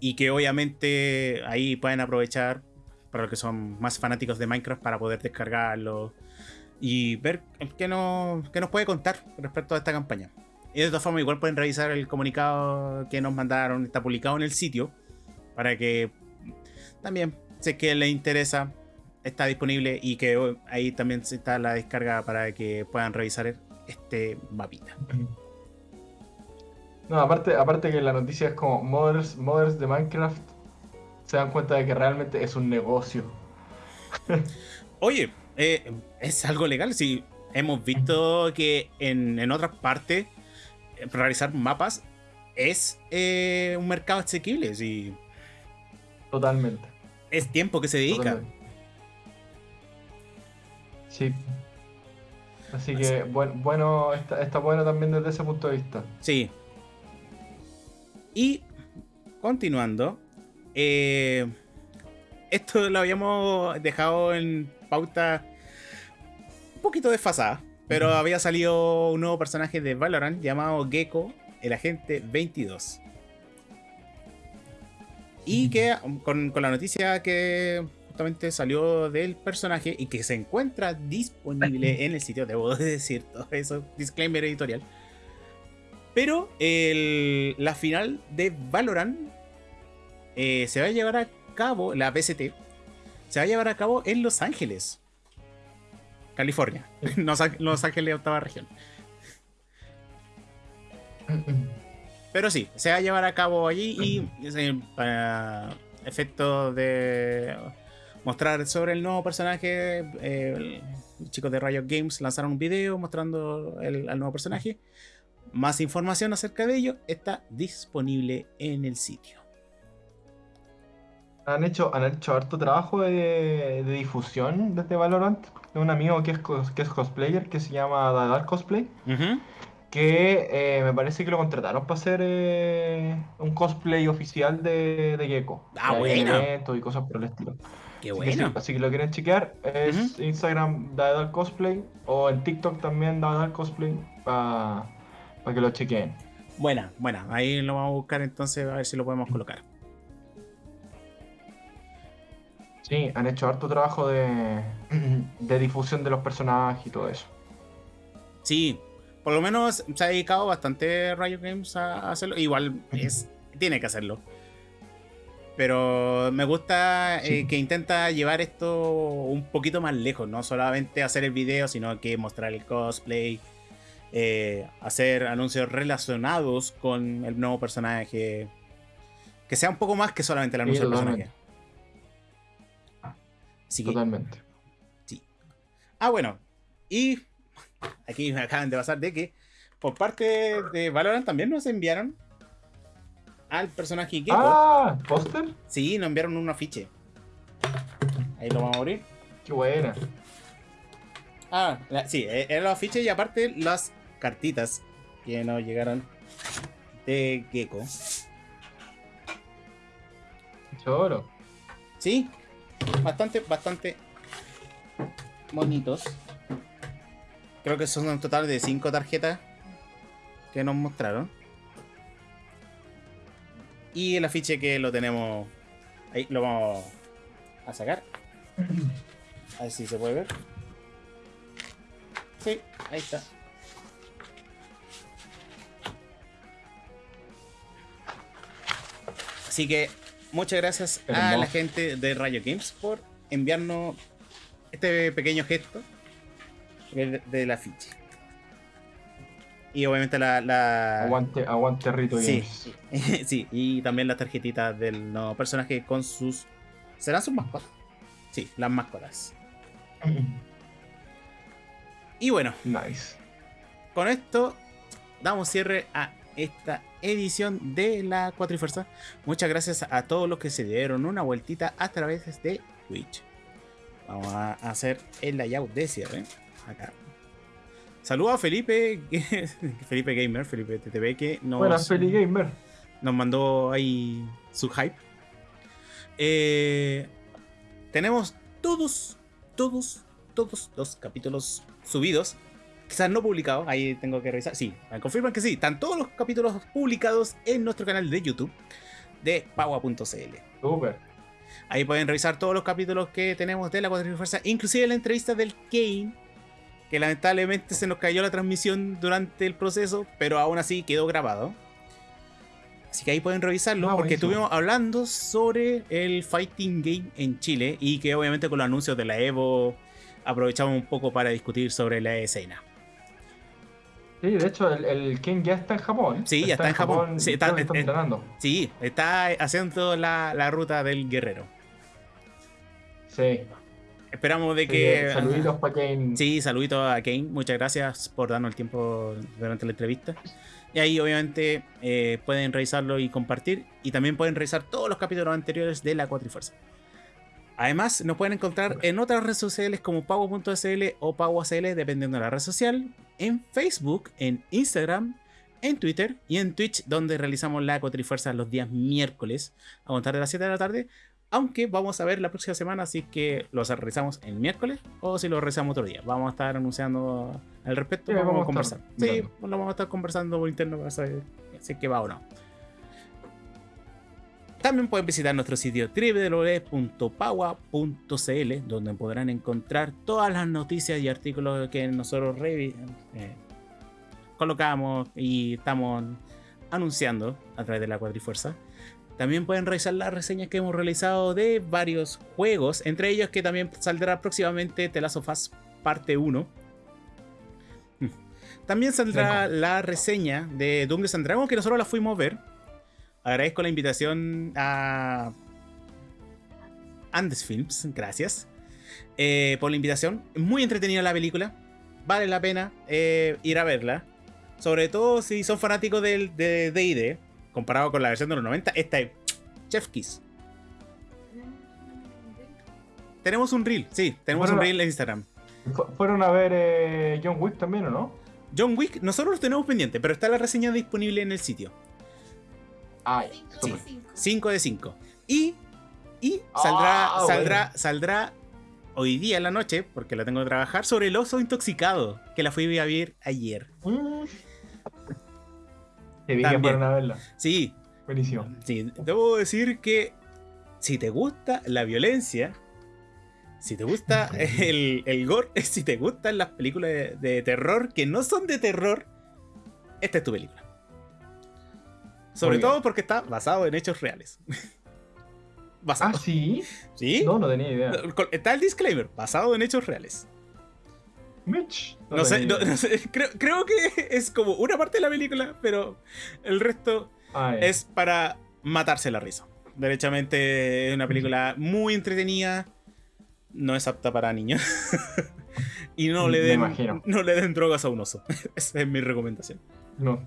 y que obviamente ahí pueden aprovechar para los que son más fanáticos de Minecraft para poder descargarlo y ver qué, no, qué nos puede contar respecto a esta campaña. Y de todas formas, igual pueden revisar el comunicado que nos mandaron, está publicado en el sitio, para que también, sé que les interesa, está disponible y que ahí también está la descarga para que puedan revisar este mapita. No, aparte, aparte que la noticia es como modders, modders de Minecraft se dan cuenta de que realmente es un negocio. Oye, eh, es algo legal. Si hemos visto que en, otras partes eh, realizar mapas es eh, un mercado asequible. Sí. Totalmente. Es tiempo que se dedica. Sí. Así que bueno, está, está bueno también desde ese punto de vista. Sí. Y continuando, eh, esto lo habíamos dejado en pauta un poquito desfasada, pero había salido un nuevo personaje de Valorant llamado Gecko, el agente 22. Y que con, la noticia que justamente salió del personaje y que se encuentra disponible en el sitio, debo decir todo eso, disclaimer editorial. Pero el- la final de Valorant eh, se va a llevar a cabo, la PST, se va a llevar a cabo en Los Ángeles, California. Los, Ángel- Los Ángeles, octava región. Pero sí, se va a llevar a cabo allí y eh, para efectos de mostrar sobre el nuevo personaje, eh, chicos de Riot Games lanzaron un video mostrando el, al nuevo personaje. Más información acerca de ello está disponible en el sitio. Han hecho, han hecho harto trabajo de, de difusión desde Valorant. De un amigo que es, que es cosplayer que se llama Dadar Cosplay. Que eh, me parece que lo contrataron para hacer eh, un cosplay oficial de, de Gecko. Ah, bueno. eventos y cosas por el estilo. Qué Así que sí, bueno. así que lo quieren chequear. Es Instagram Dadar Cosplay. O en TikTok también Dadar Cosplay. Para que lo chequeen. Buena, buena. Ahí lo vamos a buscar entonces a ver si lo podemos colocar. Sí, han hecho harto trabajo de, de difusión de los personajes y todo eso. Sí, por lo menos se ha dedicado bastante Riot Games a hacerlo. Igual es, tiene que hacerlo. Pero me gusta eh, que intenta llevar esto un poquito más lejos, no solamente hacer el video, sino que mostrar el cosplay, eh, hacer anuncios relacionados con el nuevo personaje. Que sea un poco más que solamente el anuncio del personaje. Totalmente. Así que, Totalmente. Ah, bueno. Y aquí me acaban de pasar de que por parte de Valorant también nos enviaron al personaje Gecko. Ah, póster. Sí, nos enviaron un afiche. Ahí lo vamos a abrir. Qué buena. Ah, la- sí, eh, eran los afiches y aparte las cartitas que nos llegaron de Gecko. Choro. Sí, bastante, bastante bonitos. Creo que son un total de 5 tarjetas que nos mostraron. Y el afiche que lo tenemos ahí, lo vamos a sacar. A ver si se puede ver. Sí, ahí está. Así que muchas gracias a la gente de Rayo Games por enviarnos este pequeño gesto del del afiche. Y obviamente la. la- Aguante, aguante Rito Sí, Games. sí, y también las tarjetitas del nuevo personaje con sus. ¿Serán sus mascotas? Sí, las mascotas. Y bueno, nice. con esto damos cierre a esta edición de la Cuatrifuerza. Muchas gracias a todos los que se dieron una vueltita a través de Twitch. Vamos a hacer el layout de cierre. Acá. Saludos a Felipe, Felipe Gamer, Felipe TTV, que nos, Buenas, Feli Gamer. nos mandó ahí su hype. Eh, tenemos todos, todos, todos los capítulos subidos. Quizás no publicados, ahí tengo que revisar. Sí, me confirman que sí. Están todos los capítulos publicados en nuestro canal de YouTube de Paua.cl. Super. Ahí pueden revisar todos los capítulos que tenemos de la Fuerza, inclusive la entrevista del Kane, que lamentablemente se nos cayó la transmisión durante el proceso, pero aún así quedó grabado. Así que ahí pueden revisarlo, Ah, porque estuvimos hablando sobre el Fighting Game en Chile y que obviamente con los anuncios de la Evo aprovechamos un poco para discutir sobre la escena. Sí, de hecho, el, el King ya está en Japón. Sí, ya está en Japón. Sí, está- eh, eh, entrenando. Sí, está haciendo la, la ruta del guerrero. Sí. Esperamos de sí, que... Saluditos para Kane. Sí, saludito a Kane. Muchas gracias por darnos el tiempo durante la entrevista. Y ahí obviamente eh, pueden revisarlo y compartir. Y también pueden revisar todos los capítulos anteriores de la Cuatrifuerza. Además, nos pueden encontrar en otras redes sociales como pago.sl o pago.cl, dependiendo de la red social. En Facebook, en Instagram, en Twitter y en Twitch, donde realizamos la Cuatrifuerza los días miércoles a contar de las 7 de la tarde. Aunque vamos a ver la próxima semana, así que los realizamos el miércoles o si lo realizamos otro día. Vamos a estar anunciando al respecto, Sí, vamos, vamos a conversar. Sí, lo vamos a estar conversando por interno para saber si es que va o no. También pueden visitar nuestro sitio www.paua.cl, donde podrán encontrar todas las noticias y artículos que nosotros eh, colocamos y estamos anunciando a través de la Cuadrifuerza. También pueden revisar las reseñas que hemos realizado de varios juegos, entre ellos que también saldrá próximamente The Last of Us parte 1. También saldrá la reseña de Dungeons and Dragons que nosotros la fuimos a ver. Agradezco la invitación a Andes Films, gracias eh, por la invitación. Muy entretenida la película, vale la pena eh, ir a verla. Sobre todo si son fanáticos del de DD, comparado con la versión de los 90, esta es Chef Kiss. Tenemos un reel, sí, tenemos un reel en Instagram. ¿Fueron a ver eh, John Wick también o no? John Wick, nosotros lo tenemos pendiente, pero está la reseña disponible en el sitio. Ay, 5 de 5. Y, y saldrá, Ah, saldrá, bueno. saldrá hoy día en la noche, porque la tengo que trabajar, sobre el oso intoxicado, que la fui a ver ayer. Mm. Te vi que También. fueron a verla. Sí, Buenísimo. sí, debo decir que si te gusta la violencia, si te gusta el, el gore, si te gustan las películas de, de terror que no son de terror, esta es tu película. Sobre todo porque está basado en hechos reales. Ah, sí. ¿Sí? No, no tenía idea. Está el disclaimer, basado en hechos reales. Mitch. No, sé, no- no sé, creo, creo que es como una parte de la película, pero el resto Ay, es para matarse la risa. Derechamente es una película muy entretenida, no es apta para niños. y no le, den, no le den drogas a un oso. Esa es mi recomendación. No.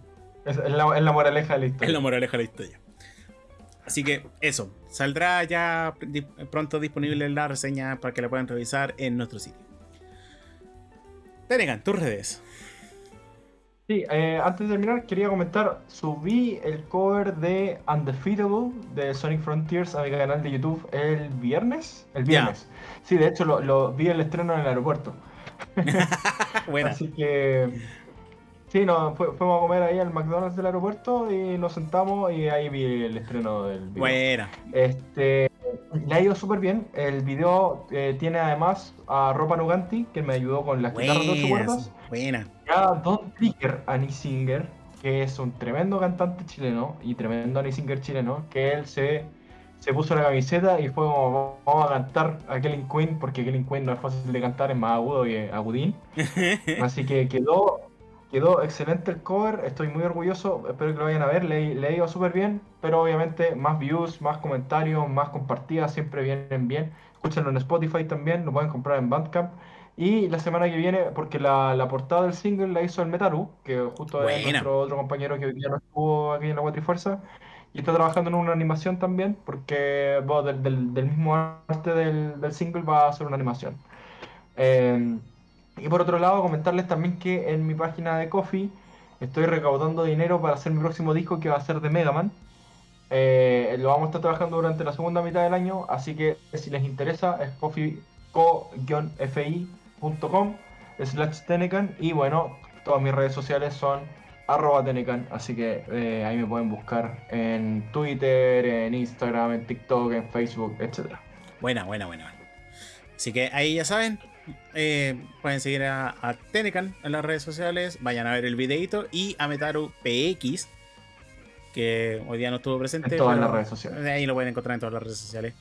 Es, es la, es la moraleja de la historia. Es la moraleja de la historia. Así que eso, saldrá ya pronto disponible la reseña para que la puedan revisar en nuestro sitio. Tenegan, tus redes. Sí, eh, antes de terminar, quería comentar, subí el cover de Undefeatable de Sonic Frontiers a mi canal de YouTube el viernes. El viernes. Sí, de hecho lo, lo vi el estreno en el aeropuerto. Así que... Sí, no, fu- fuimos a comer ahí al McDonald's del aeropuerto y nos sentamos y ahí vi el estreno del video. Buena. Este, le ha ido súper bien. El video eh, tiene además a Ropa Nuganti, que me ayudó con las guitarras de ocho cuerdas. Buena. Y a Don Trigger, Annie Singer, que es un tremendo cantante chileno y tremendo Annie Singer chileno, que él se, se puso la camiseta y fue como, vamos a cantar a Killing Queen, porque Killing Queen no es fácil de cantar, es más agudo y eh, agudín. Así que quedó, quedó excelente el cover, estoy muy orgulloso, espero que lo vayan a ver, le, le ido súper bien, pero obviamente más views, más comentarios, más compartidas, siempre vienen bien. Escúchenlo en Spotify también, lo pueden comprar en Bandcamp. Y la semana que viene, porque la, la portada del single la hizo el Metaru, que justo es nuestro otro compañero que hoy día no estuvo aquí en la Cuatrifuerza, y está trabajando en una animación también, porque bueno, del, del- del mismo arte del, del single va a hacer una animación. Eh, y por otro lado, comentarles también que en mi página de Coffee estoy recaudando dinero para hacer mi próximo disco que va a ser de Mega Man. Eh, lo vamos a estar trabajando durante la segunda mitad del año, así que si les interesa es coffee-fi.com slash Tenecan y bueno, todas mis redes sociales son arroba Tenecan, así que eh, ahí me pueden buscar en Twitter, en Instagram, en TikTok, en Facebook. Buena, buena, buena. buena. Así que ahí ya saben. Eh, pueden seguir a, a Tenecan en las redes sociales. Vayan a ver el videito. Y a Metaru PX. Que hoy día no estuvo presente. En todas pero las redes sociales. Ahí lo pueden encontrar en todas las redes sociales.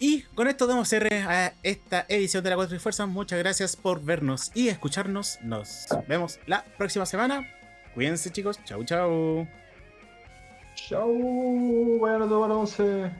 Y con esto damos cierre a esta edición de la Cuatro y Fuerza. Muchas gracias por vernos y escucharnos. Nos vemos la próxima semana. Cuídense chicos. Chau, chau. Chau, bueno, tomar once.